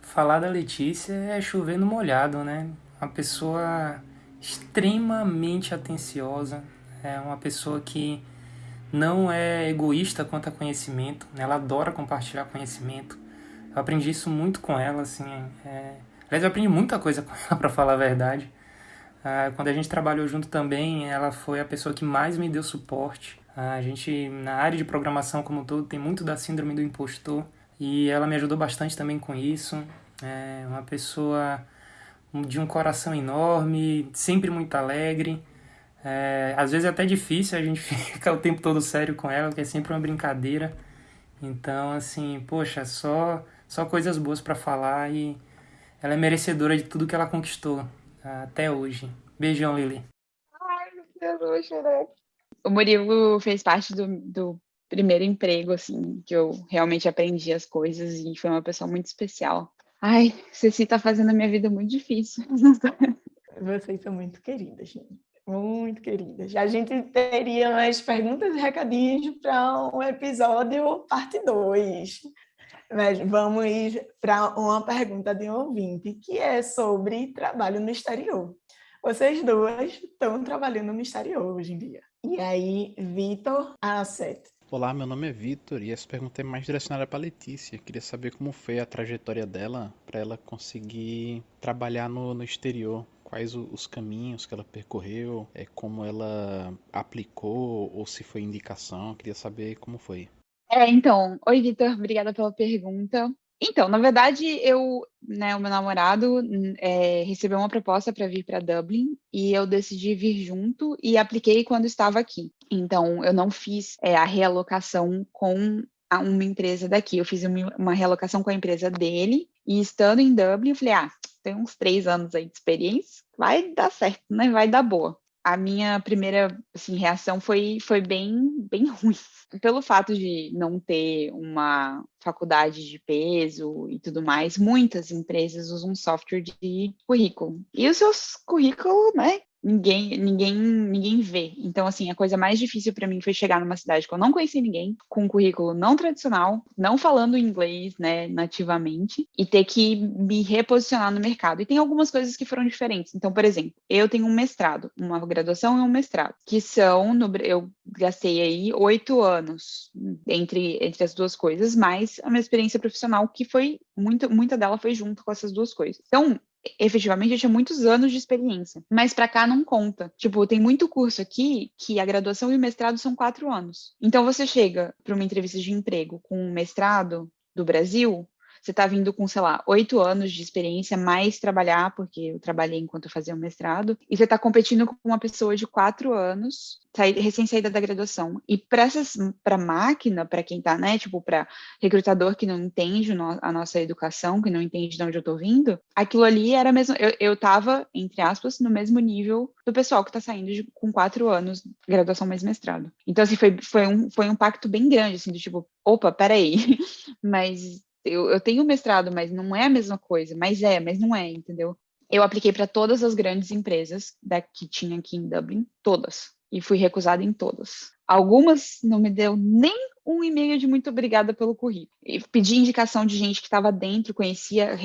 falar da Letícia é chover no molhado, né? Uma pessoa extremamente atenciosa, é uma pessoa que não é egoísta quanto a conhecimento, ela adora compartilhar conhecimento. Eu aprendi isso muito com ela, assim. É... Aliás, eu aprendi muita coisa com ela, para falar a verdade. Ah, quando a gente trabalhou junto também, ela foi a pessoa que mais me deu suporte. Ah, a gente, na área de programação como um todo, tem muito da síndrome do impostor. E ela me ajudou bastante também com isso. É uma pessoa de um coração enorme, sempre muito alegre. É, às vezes é até difícil, a gente fica o tempo todo sério com ela, porque é sempre uma brincadeira. Então, assim, poxa, só, só coisas boas para falar e ela é merecedora de tudo que ela conquistou até hoje. Beijão, Lili. Ai, meu Deus, vou O Murilo fez parte do, do primeiro emprego, assim, que eu realmente aprendi as coisas e foi uma pessoa muito especial. Ai, Ceci tá fazendo a minha vida muito difícil. Vocês são muito queridas, gente. Muito queridas. A gente teria mais perguntas e recadinhos para um episódio parte 2. Mas vamos para uma pergunta de um ouvinte, que é sobre trabalho no exterior. Vocês duas estão trabalhando no exterior hoje em dia. E aí, Vitor Asset, Olá, meu nome é Vitor e essa pergunta é mais direcionada para Letícia. Queria saber como foi a trajetória dela para ela conseguir trabalhar no, no exterior. Quais os caminhos que ela percorreu, é, como ela aplicou ou se foi indicação. Queria saber como foi. É, então, oi Vitor, obrigada pela pergunta. Então, na verdade, eu, né, o meu namorado é, recebeu uma proposta para vir para Dublin e eu decidi vir junto e apliquei quando estava aqui. Então, eu não fiz é, a realocação com uma empresa daqui, eu fiz uma realocação com a empresa dele e estando em Dublin, eu falei, ah, tem uns três anos aí de experiência, vai dar certo, né? Vai dar boa a minha primeira assim, reação foi, foi bem, bem ruim. Pelo fato de não ter uma faculdade de peso e tudo mais, muitas empresas usam software de currículo. E os seus currículos, né, ninguém, ninguém, ninguém vê. Então, assim, a coisa mais difícil para mim foi chegar numa cidade que eu não conhecia ninguém, com um currículo não tradicional, não falando inglês, né, nativamente, e ter que me reposicionar no mercado. E tem algumas coisas que foram diferentes. Então, por exemplo, eu tenho um mestrado, uma graduação e um mestrado, que são, no, eu gastei aí oito anos entre, entre as duas coisas, mais a minha experiência profissional, que foi, muito, muita dela foi junto com essas duas coisas. Então, efetivamente eu tinha muitos anos de experiência, mas para cá não conta. Tipo, tem muito curso aqui que a graduação e o mestrado são quatro anos. Então você chega para uma entrevista de emprego com um mestrado do Brasil, você está vindo com, sei lá, oito anos de experiência, mais trabalhar, porque eu trabalhei enquanto eu fazia o mestrado, e você está competindo com uma pessoa de quatro anos, recém-saída da graduação. E para máquina, para quem está, né, tipo, para recrutador que não entende a nossa educação, que não entende de onde eu estou vindo, aquilo ali era mesmo. Eu, estava, entre aspas, no mesmo nível do pessoal que está saindo de, com quatro anos, graduação mais mestrado. Então, assim, foi, foi, um, foi um pacto bem grande, assim, do tipo, opa, peraí, mas eu, eu tenho mestrado, mas não é a mesma coisa. Mas é, mas não é, entendeu? Eu apliquei para todas as grandes empresas da, que tinha aqui em Dublin, todas. E fui recusada em todas. Algumas não me deu nem um e-mail de muito obrigada pelo currículo. E pedi indicação de gente que estava dentro, conhecia,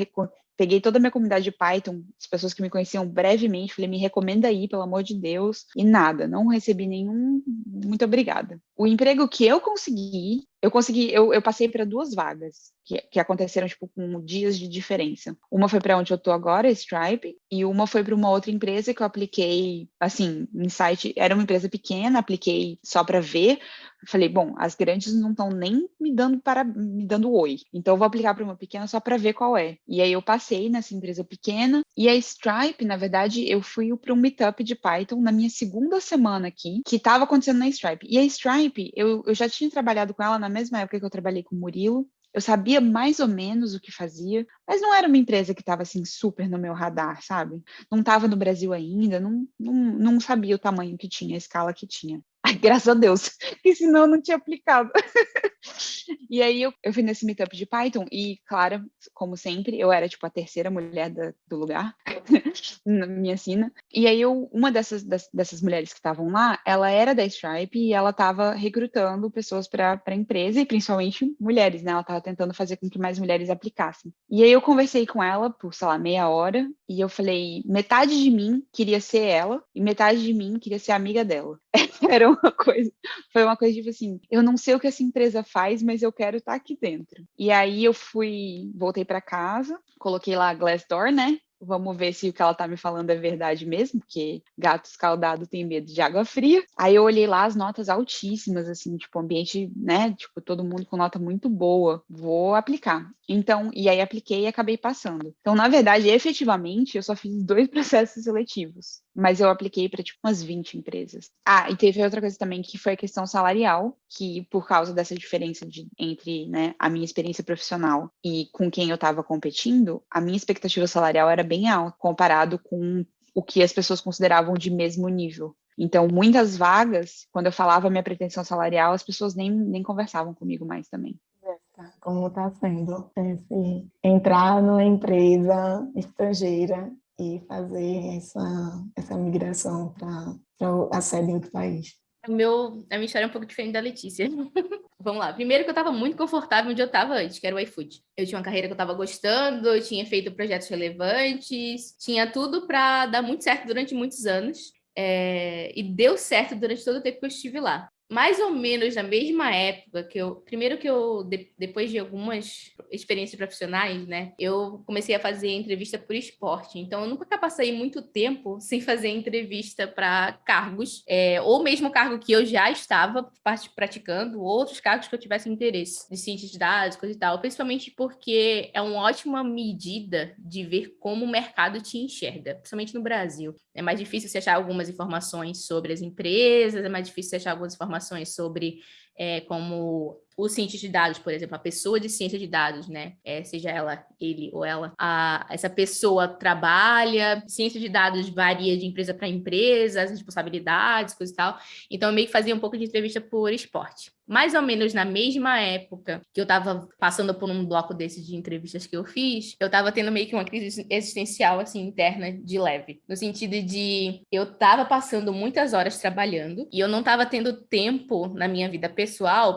peguei toda a minha comunidade de Python, as pessoas que me conheciam brevemente, falei, me recomenda aí, pelo amor de Deus, e nada, não recebi nenhum muito obrigada. O emprego que eu consegui, eu consegui, eu, eu passei para duas vagas que, que aconteceram tipo com dias de diferença. Uma foi para onde eu tô agora, Stripe, e uma foi para uma outra empresa que eu apliquei, assim, em site, era uma empresa pequena, apliquei só para ver, falei, bom, as grandes não estão nem me dando para me dando oi. Então eu vou aplicar para uma pequena só para ver qual é. E aí eu passei nessa empresa pequena e a Stripe, na verdade, eu fui para um meetup de Python na minha segunda semana aqui, que estava acontecendo na Stripe. E a Stripe, eu, eu já tinha trabalhado com ela na mesma época que eu trabalhei com o Murilo. Eu sabia mais ou menos o que fazia, mas não era uma empresa que estava assim super no meu radar, sabe? Não estava no Brasil ainda, não, não, não sabia o tamanho que tinha, a escala que tinha. Ai, graças a Deus, que senão eu não tinha aplicado. e aí eu, eu fui nesse meetup de Python e, claro, como sempre, eu era tipo a terceira mulher da, do lugar. na minha sina. E aí eu, uma dessas, dessas mulheres que estavam lá, ela era da Stripe e ela estava recrutando pessoas para a empresa e principalmente mulheres, né? Ela estava tentando fazer com que mais mulheres aplicassem. E aí eu conversei com ela por, sei lá, meia hora e eu falei, metade de mim queria ser ela e metade de mim queria ser amiga dela. Era uma coisa, foi uma coisa tipo assim, eu não sei o que essa empresa faz, mas eu quero estar tá aqui dentro. E aí eu fui, voltei para casa, coloquei lá a Glassdoor, né? Vamos ver se o que ela tá me falando é verdade mesmo, porque gato escaldado tem medo de água fria. Aí eu olhei lá as notas altíssimas, assim, tipo, ambiente, né? Tipo, todo mundo com nota muito boa. Vou aplicar. Então, e aí apliquei e acabei passando. Então, na verdade, efetivamente, eu só fiz dois processos seletivos, mas eu apliquei para tipo umas 20 empresas. Ah, e teve outra coisa também que foi a questão salarial, que por causa dessa diferença de, entre né, a minha experiência profissional e com quem eu estava competindo, a minha expectativa salarial era bem alta comparado com o que as pessoas consideravam de mesmo nível. Então, muitas vagas, quando eu falava minha pretensão salarial, as pessoas nem, nem conversavam comigo mais também como está sendo esse, entrar numa empresa estrangeira e fazer essa, essa migração para a sede em outro país. O meu, a minha história é um pouco diferente da Letícia. Vamos lá. Primeiro que eu estava muito confortável onde eu estava antes, que era o iFood. Eu tinha uma carreira que eu estava gostando, eu tinha feito projetos relevantes, tinha tudo para dar muito certo durante muitos anos. É, e deu certo durante todo o tempo que eu estive lá mais ou menos na mesma época que eu, primeiro que eu de, depois de algumas experiências profissionais, né, eu comecei a fazer entrevista por esporte. Então eu nunca passei muito tempo sem fazer entrevista para cargos, é, ou mesmo cargo que eu já estava praticando, ou outros cargos que eu tivesse interesse, de ciência de dados, coisa e tal, principalmente porque é uma ótima medida de ver como o mercado te enxerga, principalmente no Brasil. É mais difícil você achar algumas informações sobre as empresas, é mais difícil você achar algumas informações sobre é, como o cientista de dados, por exemplo, a pessoa de ciência de dados, né? É, seja ela, ele ou ela, a, essa pessoa trabalha, ciência de dados varia de empresa para empresa, as responsabilidades, coisa e tal. Então, eu meio que fazia um pouco de entrevista por esporte mais ou menos na mesma época que eu estava passando por um bloco desses de entrevistas que eu fiz, eu estava tendo meio que uma crise existencial, assim, interna de leve. No sentido de eu estava passando muitas horas trabalhando e eu não estava tendo tempo na minha vida pessoal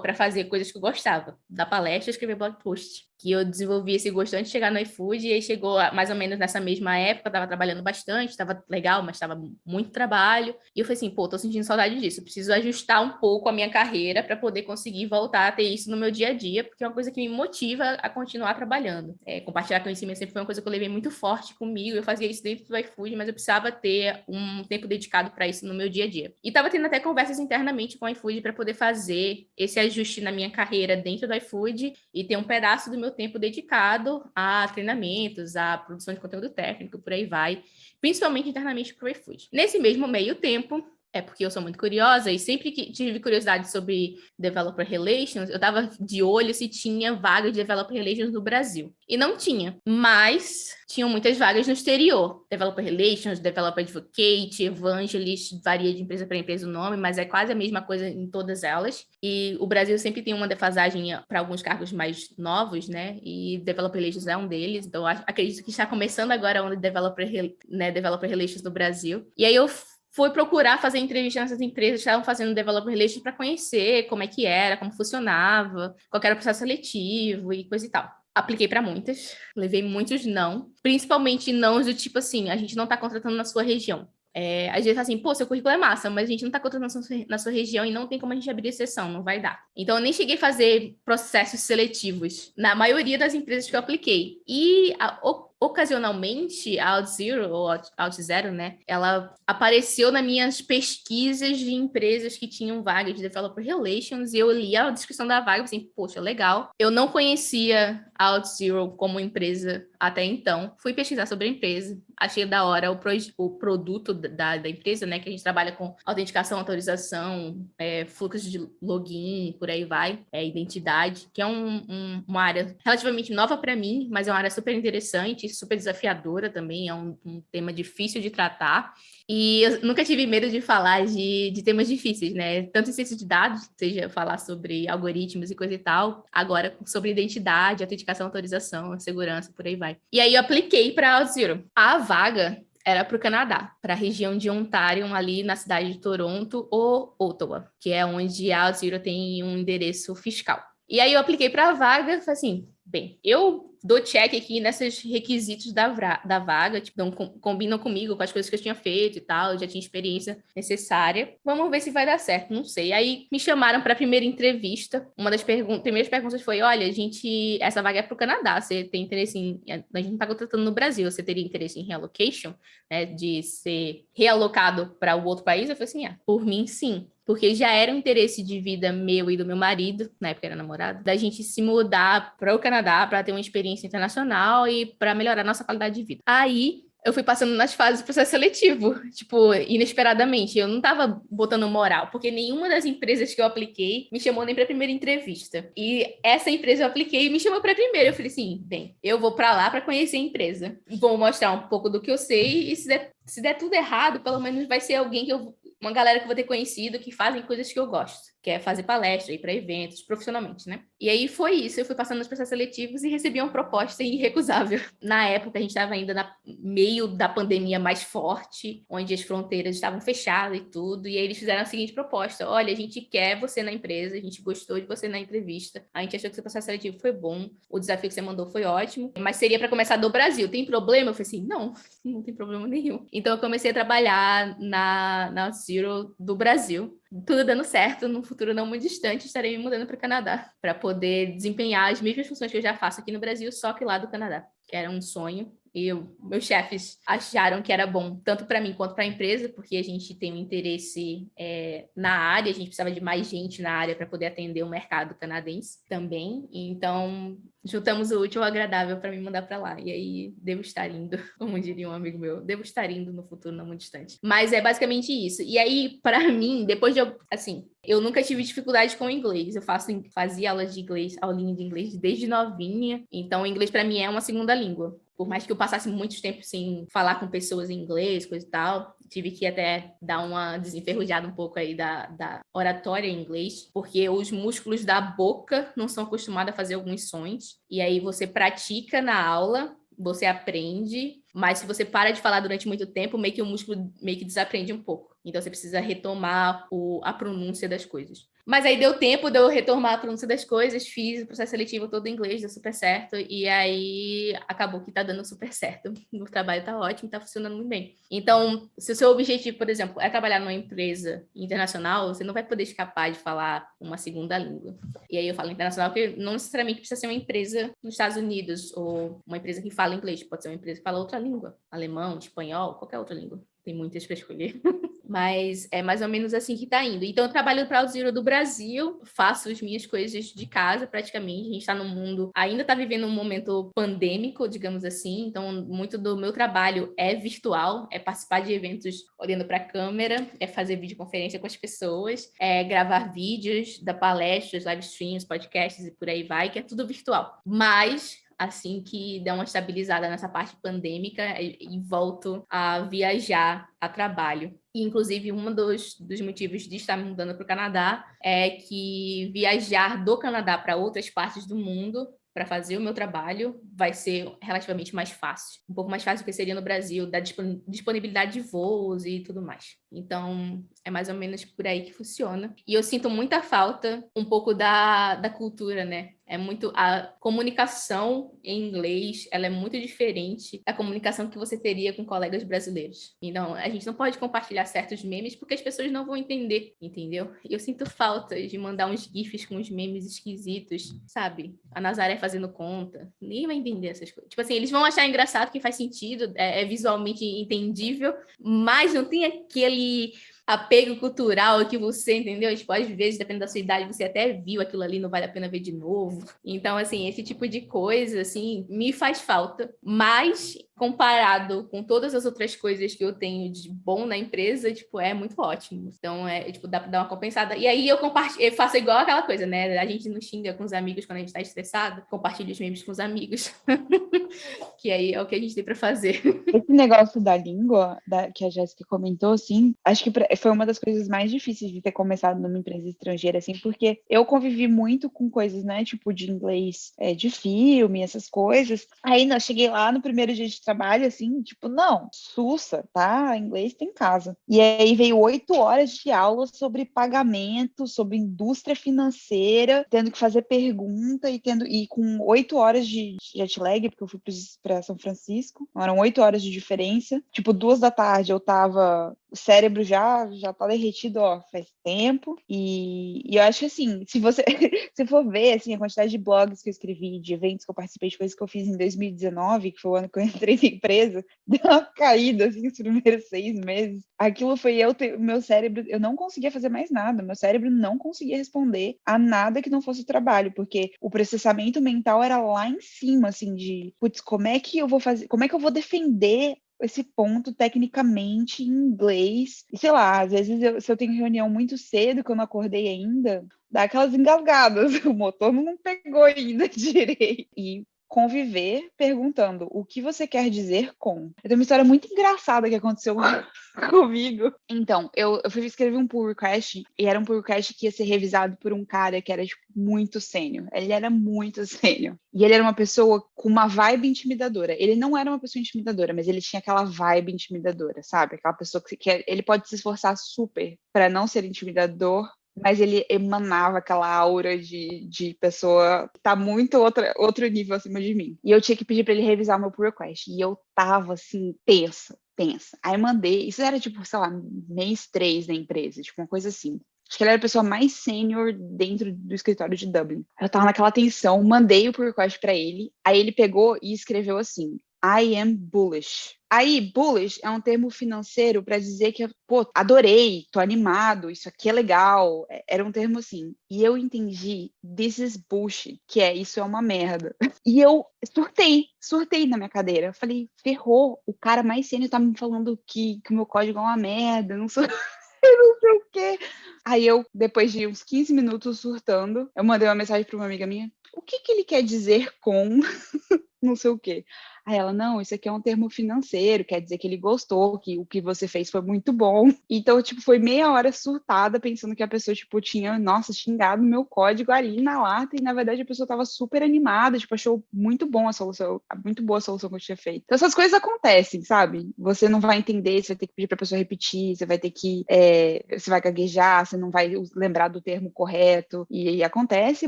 para fazer coisas que eu gostava. Da palestra, escrever blog post que eu desenvolvi esse gosto antes de chegar no iFood, e aí chegou mais ou menos nessa mesma época, estava trabalhando bastante, estava legal, mas estava muito trabalho, e eu falei assim, pô, tô sentindo saudade disso, preciso ajustar um pouco a minha carreira para poder conseguir voltar a ter isso no meu dia a dia, porque é uma coisa que me motiva a continuar trabalhando. É, compartilhar conhecimento sempre foi uma coisa que eu levei muito forte comigo, eu fazia isso dentro do iFood, mas eu precisava ter um tempo dedicado para isso no meu dia a dia. E estava tendo até conversas internamente com o iFood para poder fazer esse ajuste na minha carreira dentro do iFood e ter um pedaço do meu meu tempo dedicado a treinamentos, a produção de conteúdo técnico, por aí vai, principalmente internamente para o iFood. Nesse mesmo meio tempo, é porque eu sou muito curiosa e sempre que tive curiosidade sobre Developer Relations, eu estava de olho se tinha vaga de Developer Relations no Brasil. E não tinha, mas tinham muitas vagas no exterior. Developer Relations, Developer Advocate, Evangelist, varia de empresa para empresa o nome, mas é quase a mesma coisa em todas elas. E o Brasil sempre tem uma defasagem para alguns cargos mais novos, né? E Developer Relations é um deles. Então, acredito que está começando agora o Developer, né, Developer Relations no Brasil. E aí eu foi procurar fazer entrevista nessas empresas que estavam fazendo developer relations para conhecer como é que era, como funcionava, qual era o processo seletivo e coisa e tal. Apliquei para muitas, levei muitos não, principalmente não do tipo assim, a gente não está contratando na sua região. É, às vezes assim, pô, seu currículo é massa, mas a gente não está contratando na sua, na sua região e não tem como a gente abrir exceção, não vai dar. Então, eu nem cheguei a fazer processos seletivos na maioria das empresas que eu apliquei. E a, ocasionalmente a OutZero, ou OutZero, né, ela apareceu nas minhas pesquisas de empresas que tinham vagas de Developer Relations, e eu li a descrição da vaga e assim, poxa, legal. Eu não conhecia a OutZero como empresa até então, fui pesquisar sobre a empresa, achei da hora o, pro, o produto da, da empresa, né, que a gente trabalha com autenticação, autorização, é, fluxo de login, por aí vai, é, identidade, que é um, um, uma área relativamente nova para mim, mas é uma área super interessante, super desafiadora também, é um, um, tema difícil de tratar. E eu nunca tive medo de falar de, de temas difíceis, né? Tanto em ciência de dados, seja falar sobre algoritmos e coisa e tal, agora sobre identidade, autenticação, autorização, segurança, por aí vai. E aí eu apliquei para AutoZero. A vaga era para o Canadá, para a região de Ontário, ali na cidade de Toronto ou Ottawa, que é onde a Zero tem um endereço fiscal. E aí eu apliquei para a vaga, assim, bem, eu dou check aqui nesses requisitos da, da vaga, tipo, com, combinam comigo com as coisas que eu tinha feito e tal, já tinha experiência necessária. Vamos ver se vai dar certo, não sei. Aí me chamaram para a primeira entrevista. Uma das pergun primeiras perguntas foi: olha, a gente, essa vaga é para o Canadá, você tem interesse em. A gente não está contratando no Brasil, você teria interesse em relocation, né, de ser realocado para o outro país? Eu falei assim: ah, por mim, sim porque já era um interesse de vida meu e do meu marido, na época era namorado, da gente se mudar para o Canadá para ter uma experiência internacional e para melhorar nossa qualidade de vida. Aí eu fui passando nas fases do processo seletivo, tipo, inesperadamente. Eu não tava botando moral, porque nenhuma das empresas que eu apliquei me chamou nem para a primeira entrevista. E essa empresa eu apliquei e me chamou para a primeira. Eu falei assim: bem, eu vou para lá para conhecer a empresa. Vou mostrar um pouco do que eu sei e se der, se der tudo errado, pelo menos vai ser alguém que eu uma galera que eu vou ter conhecido que fazem coisas que eu gosto, que é fazer palestra, ir para eventos, profissionalmente, né? E aí foi isso, eu fui passando nos processos seletivos e recebi uma proposta irrecusável. Na época, a gente estava ainda no meio da pandemia mais forte, onde as fronteiras estavam fechadas e tudo, e aí eles fizeram a seguinte proposta: olha, a gente quer você na empresa, a gente gostou de você na entrevista, a gente achou que seu processo seletivo foi bom, o desafio que você mandou foi ótimo, mas seria para começar do Brasil. Tem problema? Eu falei assim: não, não tem problema nenhum. Então eu comecei a trabalhar na, na Zero do Brasil. Tudo dando certo, no futuro não muito distante, estarei me mudando para o Canadá para poder desempenhar as mesmas funções que eu já faço aqui no Brasil, só que lá do Canadá, que era um sonho e eu, meus chefes acharam que era bom tanto para mim quanto para a empresa, porque a gente tem um interesse é, na área, a gente precisava de mais gente na área para poder atender o mercado canadense também. Então, juntamos o útil ao agradável para me mandar para lá. E aí, devo estar indo, como diria um amigo meu, devo estar indo no futuro não muito distante. Mas é basicamente isso. E aí, para mim, depois de eu, assim, eu nunca tive dificuldade com o inglês. Eu faço, fazia aulas de inglês, aulinha de inglês desde novinha. Então, o inglês para mim é uma segunda língua por mais que eu passasse muito tempo sem falar com pessoas em inglês, coisa e tal, tive que até dar uma desenferrujada um pouco aí da, da oratória em inglês, porque os músculos da boca não são acostumados a fazer alguns sons, e aí você pratica na aula, você aprende, mas se você para de falar durante muito tempo, meio que o músculo meio que desaprende um pouco. Então você precisa retomar o, a pronúncia das coisas. Mas aí deu tempo de eu retomar a pronúncia das coisas, fiz o processo seletivo todo em inglês, deu super certo, e aí acabou que tá dando super certo. O trabalho tá ótimo, tá funcionando muito bem. Então, se o seu objetivo, por exemplo, é trabalhar numa empresa internacional, você não vai poder escapar de falar uma segunda língua. E aí eu falo internacional porque não necessariamente precisa ser uma empresa nos Estados Unidos ou uma empresa que fala inglês, pode ser uma empresa que fala outra língua, alemão, espanhol, qualquer outra língua. Tem muitas para escolher. Mas é mais ou menos assim que está indo. Então, eu trabalho para o Zero do Brasil, faço as minhas coisas de casa praticamente. A gente está no mundo, ainda está vivendo um momento pandêmico, digamos assim. Então, muito do meu trabalho é virtual, é participar de eventos olhando para a câmera, é fazer videoconferência com as pessoas, é gravar vídeos da palestras, live streams, podcasts e por aí vai, que é tudo virtual. Mas assim que der uma estabilizada nessa parte pandêmica e, e volto a viajar a trabalho. Inclusive, um dos, dos motivos de estar me mudando para o Canadá é que viajar do Canadá para outras partes do mundo para fazer o meu trabalho vai ser relativamente mais fácil. Um pouco mais fácil do que seria no Brasil, da disponibilidade de voos e tudo mais. Então, é mais ou menos por aí que funciona. E eu sinto muita falta um pouco da, da cultura, né? É muito a comunicação em inglês, ela é muito diferente da comunicação que você teria com colegas brasileiros. Então, a gente não pode compartilhar certos memes porque as pessoas não vão entender, entendeu? Eu sinto falta de mandar uns gifs com uns memes esquisitos, sabe? A Nazaré fazendo conta, ninguém vai entender essas coisas. Tipo assim, eles vão achar engraçado que faz sentido, é, é visualmente entendível, mas não tem aquele apego cultural que você, entendeu? Tipo, às vezes, dependendo da sua idade, você até viu aquilo ali, não vale a pena ver de novo. Então, assim, esse tipo de coisa, assim, me faz falta. Mas, comparado com todas as outras coisas que eu tenho de bom na empresa, tipo, é muito ótimo. Então, é, tipo, dá pra dar uma compensada. E aí, eu compartilho, eu faço igual aquela coisa, né? A gente não xinga com os amigos quando a gente tá estressado, compartilha os memes com os amigos. que aí é o que a gente tem para fazer. Esse negócio da língua, da, que a Jéssica comentou, assim, acho que foi uma das coisas mais difíceis de ter começado numa empresa estrangeira, assim, porque eu convivi muito com coisas, né, tipo de inglês é, de filme, essas coisas. Aí, eu cheguei lá no primeiro dia de trabalho, assim, tipo, não, sussa, tá? Inglês tem casa. E aí veio oito horas de aula sobre pagamento, sobre indústria financeira, tendo que fazer pergunta e tendo e com oito horas de jet lag, porque eu fui para São Francisco, eram oito horas de diferença. Tipo, duas da tarde eu tava o cérebro já já tá derretido, ó, faz tempo. E, e eu acho assim, se você se for ver assim, a quantidade de blogs que eu escrevi, de eventos que eu participei, de coisas que eu fiz em 2019, que foi o ano que eu entrei na empresa, deu uma caída assim nos primeiros seis meses. Aquilo foi eu, meu cérebro, eu não conseguia fazer mais nada, meu cérebro não conseguia responder a nada que não fosse trabalho, porque o processamento mental era lá em cima, assim, de, putz, como é que eu vou fazer, como é que eu vou defender esse ponto tecnicamente em inglês. E sei lá, às vezes eu, se eu tenho reunião muito cedo, que eu não acordei ainda, dá aquelas engasgadas. O motor não pegou ainda direito. E conviver perguntando o que você quer dizer com. Eu tenho uma história muito engraçada que aconteceu comigo. Então, eu, eu fui escrever um pull request e era um pull request que ia ser revisado por um cara que era tipo, muito sênior. Ele era muito sênior. E ele era uma pessoa com uma vibe intimidadora. Ele não era uma pessoa intimidadora, mas ele tinha aquela vibe intimidadora, sabe? Aquela pessoa que, que ele pode se esforçar super para não ser intimidador, mas ele emanava aquela aura de, de pessoa que tá muito outra, outro nível acima de mim. E eu tinha que pedir para ele revisar meu pull request. E eu tava assim, tensa, tensa. Aí mandei, isso era tipo, sei lá, mês três da empresa, tipo uma coisa assim. Acho que ele era a pessoa mais sênior dentro do escritório de Dublin. Eu tava naquela tensão, mandei o pull request para ele, aí ele pegou e escreveu assim: I am bullish. Aí, bullish é um termo financeiro para dizer que, pô, adorei, tô animado, isso aqui é legal. É, era um termo assim. E eu entendi, this is bullshit, que é isso é uma merda. E eu surtei, surtei na minha cadeira. Falei, ferrou, o cara mais sênior tá me falando que, que o meu código é uma merda, não sou. eu não sei o quê. Aí eu, depois de uns 15 minutos surtando, eu mandei uma mensagem para uma amiga minha. O que, que ele quer dizer com não sei o quê? Aí ela, não, isso aqui é um termo financeiro, quer dizer que ele gostou, que o que você fez foi muito bom. Então, tipo, foi meia hora surtada, pensando que a pessoa, tipo, tinha, nossa, xingado meu código ali na lata, e na verdade a pessoa tava super animada, tipo, achou muito bom a solução, muito boa a solução que eu tinha feito. Então, essas coisas acontecem, sabe? Você não vai entender, você vai ter que pedir pra pessoa repetir, você vai ter que, é, você vai gaguejar, você não vai lembrar do termo correto, e, e acontece,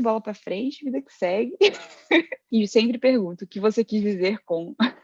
bola pra frente, vida que segue. e sempre pergunto, o que você quis dizer com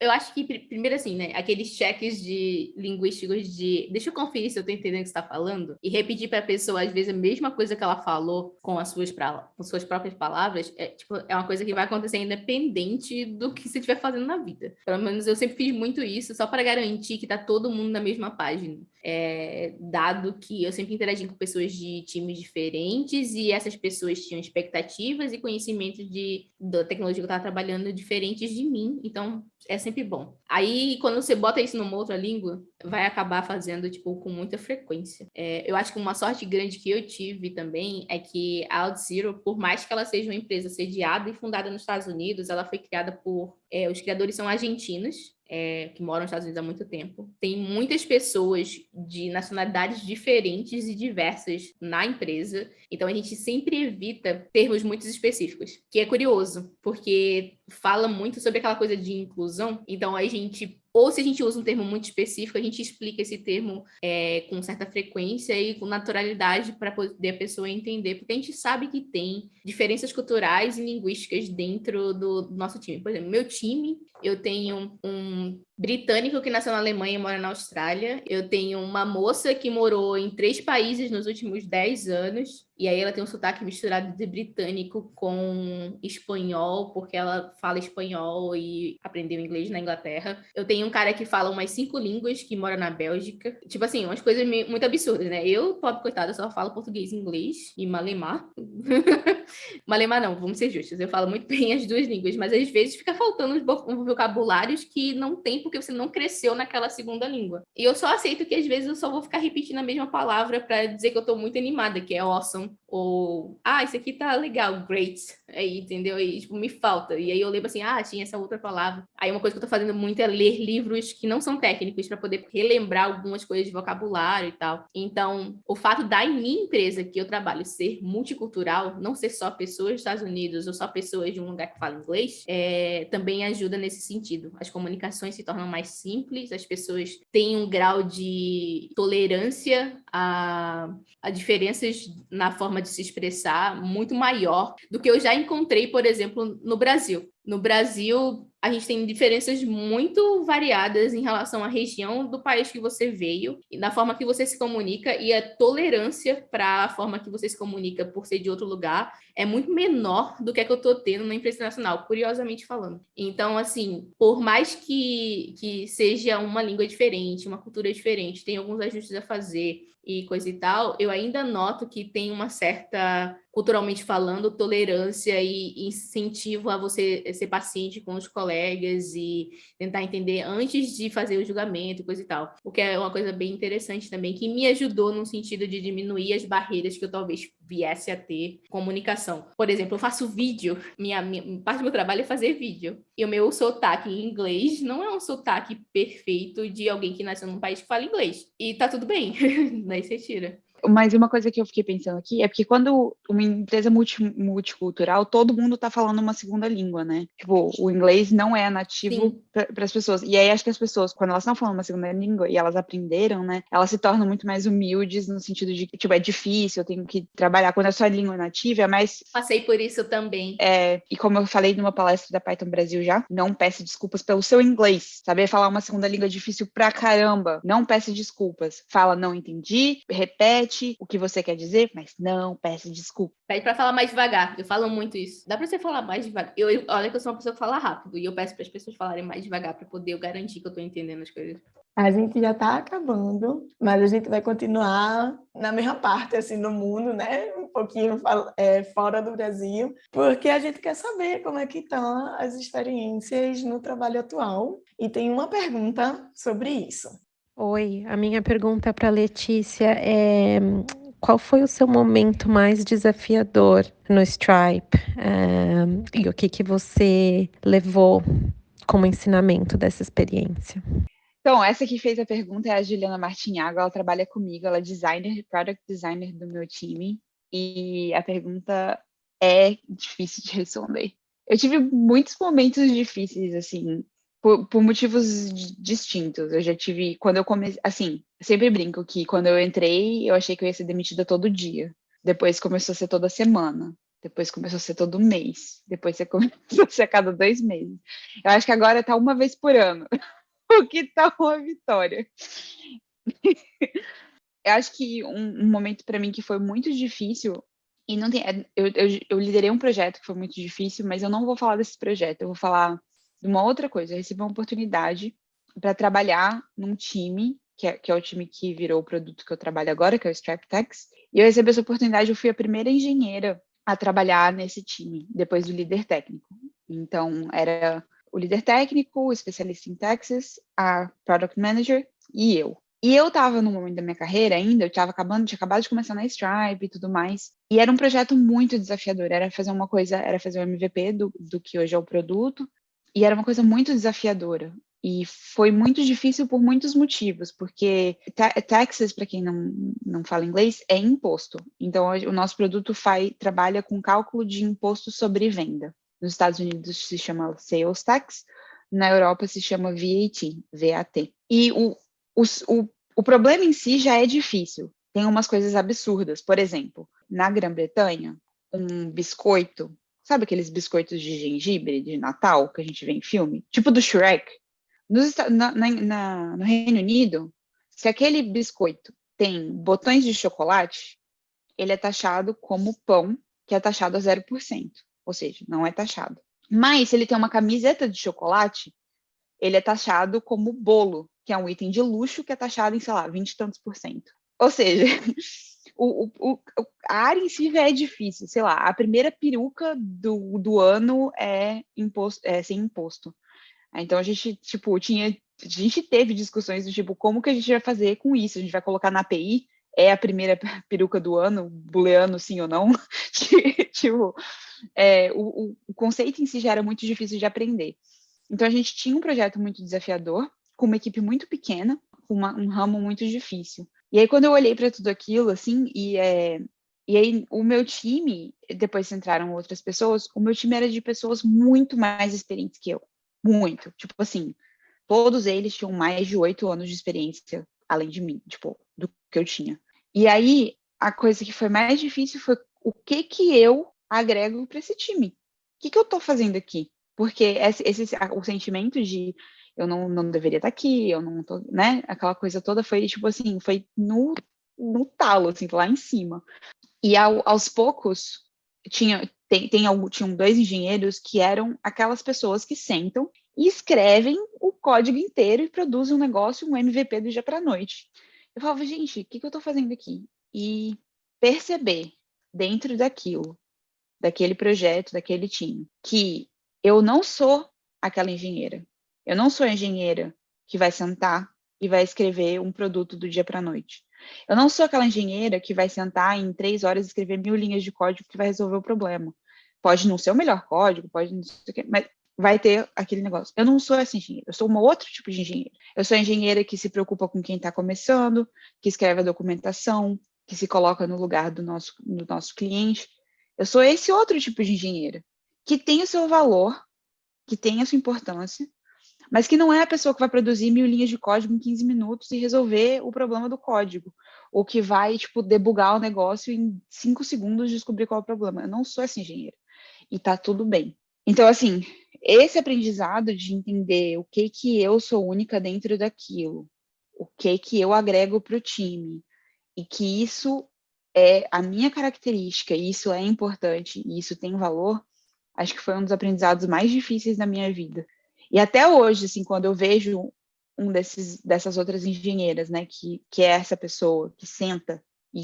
eu acho que, primeiro assim, né, aqueles cheques de linguísticos de deixa eu conferir se eu tô entendendo o que você tá falando e repetir para a pessoa, às vezes, a mesma coisa que ela falou com as suas, pra, com suas próprias palavras, é, tipo, é uma coisa que vai acontecer independente do que você estiver fazendo na vida. Pelo menos eu sempre fiz muito isso, só para garantir que tá todo mundo na mesma página. É, dado que eu sempre interagi com pessoas de times diferentes e essas pessoas tinham expectativas e conhecimentos de, da tecnologia que eu estava trabalhando diferentes de mim, então é sempre bom. Aí, quando você bota isso numa outra língua, vai acabar fazendo, tipo, com muita frequência. É, eu acho que uma sorte grande que eu tive também é que a OutZero, por mais que ela seja uma empresa sediada e fundada nos Estados Unidos, ela foi criada por... É, os criadores são argentinos, é, que moram nos Estados Unidos há muito tempo. Tem muitas pessoas de nacionalidades diferentes e diversas na empresa, então a gente sempre evita termos muito específicos, que é curioso, porque fala muito sobre aquela coisa de inclusão, então a gente ou se a gente usa um termo muito específico, a gente explica esse termo é, com certa frequência e com naturalidade para poder a pessoa entender, porque a gente sabe que tem diferenças culturais e linguísticas dentro do nosso time. Por exemplo, meu time, eu tenho um britânico que nasceu na Alemanha e mora na Austrália. Eu tenho uma moça que morou em três países nos últimos dez anos. E aí ela tem um sotaque misturado de britânico com espanhol, porque ela fala espanhol e aprendeu inglês na Inglaterra. Eu tenho um cara que fala umas cinco línguas, que mora na Bélgica. Tipo assim, umas coisas muito absurdas, né? Eu, pobre coitada, só falo português e inglês e malemar. malemar não, vamos ser justos. Eu falo muito bem as duas línguas, mas às vezes fica faltando uns vocabulários que não tem porque você não cresceu naquela segunda língua. E eu só aceito que às vezes eu só vou ficar repetindo a mesma palavra para dizer que eu tô muito animada, que é awesome down ou ah, isso aqui tá legal, great, aí, entendeu? E, tipo, me falta. E aí eu lembro assim, ah, tinha essa outra palavra. Aí uma coisa que eu tô fazendo muito é ler livros que não são técnicos para poder relembrar algumas coisas de vocabulário e tal. Então, o fato da minha empresa que eu trabalho ser multicultural, não ser só pessoas dos Estados Unidos ou só pessoas de um lugar que fala inglês, é, também ajuda nesse sentido. As comunicações se tornam mais simples, as pessoas têm um grau de tolerância a, a diferenças na forma de se expressar muito maior do que eu já encontrei, por exemplo, no Brasil. No Brasil, a gente tem diferenças muito variadas em relação à região do país que você veio, na forma que você se comunica e a tolerância para a forma que você se comunica por ser de outro lugar é muito menor do que a que eu estou tendo na empresa nacional, curiosamente falando. Então, assim, por mais que, que seja uma língua diferente, uma cultura diferente, tem alguns ajustes a fazer e coisa e tal, eu ainda noto que tem uma certa culturalmente falando, tolerância e incentivo a você ser paciente com os colegas e tentar entender antes de fazer o julgamento, coisa e tal. O que é uma coisa bem interessante também, que me ajudou no sentido de diminuir as barreiras que eu talvez viesse a ter comunicação. Por exemplo, eu faço vídeo, minha, minha parte do meu trabalho é fazer vídeo. E o meu sotaque em inglês não é um sotaque perfeito de alguém que nasceu num país que fala inglês. E tá tudo bem, daí você tira. Mas uma coisa que eu fiquei pensando aqui é porque quando uma empresa multi, multicultural, todo mundo tá falando uma segunda língua, né? Tipo, o inglês não é nativo para as pessoas. E aí acho que as pessoas, quando elas estão falando uma segunda língua e elas aprenderam, né? Elas se tornam muito mais humildes no sentido de que, tipo, é difícil, eu tenho que trabalhar. Quando a sua língua nativa, é mais. Passei por isso também. É, e como eu falei numa palestra da Python Brasil já, não peça desculpas pelo seu inglês. Saber falar uma segunda língua é difícil pra caramba. Não peça desculpas. Fala, não entendi, repete o que você quer dizer, mas não peça desculpa. Pede para falar mais devagar. Eu falo muito isso. Dá para você falar mais devagar. Eu, eu, olha que eu sou uma pessoa que fala rápido e eu peço para as pessoas falarem mais devagar para poder eu garantir que eu estou entendendo as coisas. A gente já está acabando, mas a gente vai continuar na mesma parte, assim, no mundo, né? Um pouquinho é, fora do Brasil, porque a gente quer saber como é que estão as experiências no trabalho atual. E tem uma pergunta sobre isso. Oi, a minha pergunta para Letícia é qual foi o seu momento mais desafiador no Stripe é, e o que, que você levou como ensinamento dessa experiência? Então, essa que fez a pergunta é a Juliana Martinhago, ela trabalha comigo, ela é designer, product designer do meu time, e a pergunta é difícil de responder. Eu tive muitos momentos difíceis, assim, por, por, motivos distintos. Eu já tive, quando eu comecei, assim, sempre brinco que quando eu entrei, eu achei que eu ia ser demitida todo dia. Depois começou a ser toda semana. Depois começou a ser todo mês. Depois você começou a ser a cada dois meses. Eu acho que agora tá uma vez por ano. o que tá uma vitória. eu acho que um, um momento para mim que foi muito difícil e não tem, é, eu, eu, eu liderei um projeto que foi muito difícil, mas eu não vou falar desse projeto. Eu vou falar uma outra coisa, eu recebi uma oportunidade para trabalhar num time, que é, que é, o time que virou o produto que eu trabalho agora, que é o StrapTex, e eu recebi essa oportunidade, eu fui a primeira engenheira a trabalhar nesse time, depois do líder técnico. Então, era o líder técnico, o especialista em Texas, a Product Manager e eu. E eu estava no momento da minha carreira ainda, eu estava acabando, tinha acabado de começar na Stripe e tudo mais. E era um projeto muito desafiador, era fazer uma coisa, era fazer o MVP do, do que hoje é o produto, e era uma coisa muito desafiadora. E foi muito difícil por muitos motivos, porque taxes, para quem não, não fala inglês, é imposto. Então, o nosso produto faz, trabalha com cálculo de imposto sobre venda. Nos Estados Unidos se chama Sales Tax, na Europa se chama VAT, VAT. E o, o, o, o problema em si já é difícil. Tem umas coisas absurdas. Por exemplo, na Grã-Bretanha, um biscoito Sabe aqueles biscoitos de gengibre de Natal que a gente vê em filme? Tipo do Shrek. Nos, na, na, no Reino Unido, se aquele biscoito tem botões de chocolate, ele é taxado como pão, que é taxado a 0%. Ou seja, não é taxado. Mas se ele tem uma camiseta de chocolate, ele é taxado como bolo, que é um item de luxo que é taxado em, sei lá, 20 e tantos por cento. Ou seja, o, o, a área em si já é difícil, sei lá, a primeira peruca do, do ano é, imposto, é sem imposto. Então a gente, tipo, tinha, a gente teve discussões do tipo, como que a gente vai fazer com isso? A gente vai colocar na API? é a primeira peruca do ano, booleano sim ou não, tipo, é, o, o conceito em si já era muito difícil de aprender. Então a gente tinha um projeto muito desafiador, com uma equipe muito pequena, com uma, um ramo muito difícil. E aí quando eu olhei para tudo aquilo, assim, e é, e aí, o meu time, depois entraram outras pessoas, o meu time era de pessoas muito mais experientes que eu. Muito. Tipo assim, todos eles tinham mais de oito anos de experiência, além de mim, tipo, do que eu tinha. E aí, a coisa que foi mais difícil foi o que que eu agrego para esse time? O que que eu tô fazendo aqui? Porque esse, esse o sentimento de eu não, não deveria estar aqui, eu não tô, né? Aquela coisa toda foi, tipo assim, foi no, no talo, assim, lá em cima. E ao, aos poucos, tinha, tem, tem, tinham dois engenheiros que eram aquelas pessoas que sentam e escrevem o código inteiro e produzem um negócio, um MVP do dia para noite. Eu falava, gente, o que, que eu estou fazendo aqui? E perceber dentro daquilo, daquele projeto, daquele time, que eu não sou aquela engenheira. Eu não sou engenheira que vai sentar e vai escrever um produto do dia para a noite. Eu não sou aquela engenheira que vai sentar em três horas e escrever mil linhas de código que vai resolver o problema. Pode não ser o melhor código, pode não ser o que, mas vai ter aquele negócio. Eu não sou essa engenheira, eu sou um outro tipo de engenheira. Eu sou a engenheira que se preocupa com quem está começando, que escreve a documentação, que se coloca no lugar do nosso, do nosso cliente. Eu sou esse outro tipo de engenheira, que tem o seu valor, que tem a sua importância, mas que não é a pessoa que vai produzir mil linhas de código em 15 minutos e resolver o problema do código, ou que vai, tipo, debugar o negócio em 5 segundos e descobrir qual é o problema. Eu não sou essa engenheira. E tá tudo bem. Então, assim, esse aprendizado de entender o que que eu sou única dentro daquilo, o que que eu agrego para o time, e que isso é a minha característica, e isso é importante, e isso tem valor, acho que foi um dos aprendizados mais difíceis da minha vida. E até hoje, assim, quando eu vejo um desses dessas outras engenheiras, né, que, que é essa pessoa que senta e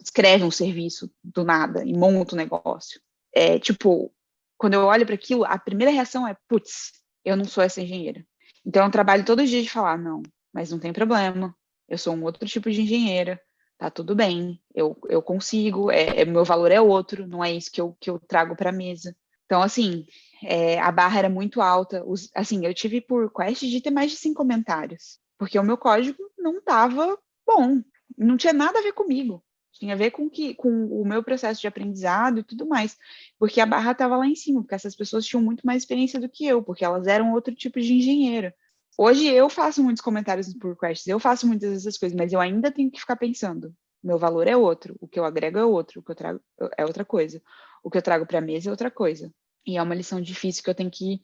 escreve um serviço do nada e monta um negócio, é tipo, quando eu olho para aquilo, a primeira reação é, putz, eu não sou essa engenheira. Então eu trabalho todos os dias de falar, não, mas não tem problema, eu sou um outro tipo de engenheira, tá tudo bem, eu, eu consigo, é, é meu valor é outro, não é isso que eu, que eu trago para a mesa. Então, assim, é, a barra era muito alta. Os, assim, eu tive por quest de ter mais de cinco comentários, porque o meu código não estava bom, não tinha nada a ver comigo. Tinha a ver com, que, com o meu processo de aprendizado e tudo mais. Porque a barra estava lá em cima, porque essas pessoas tinham muito mais experiência do que eu, porque elas eram outro tipo de engenheiro. Hoje eu faço muitos comentários por quests, eu faço muitas dessas coisas, mas eu ainda tenho que ficar pensando. Meu valor é outro, o que eu agrego é outro, o que eu trago é outra coisa. O que eu trago para a mesa é outra coisa. E é uma lição difícil que eu tenho que,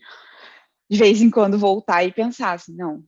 de vez em quando, voltar e pensar assim, não,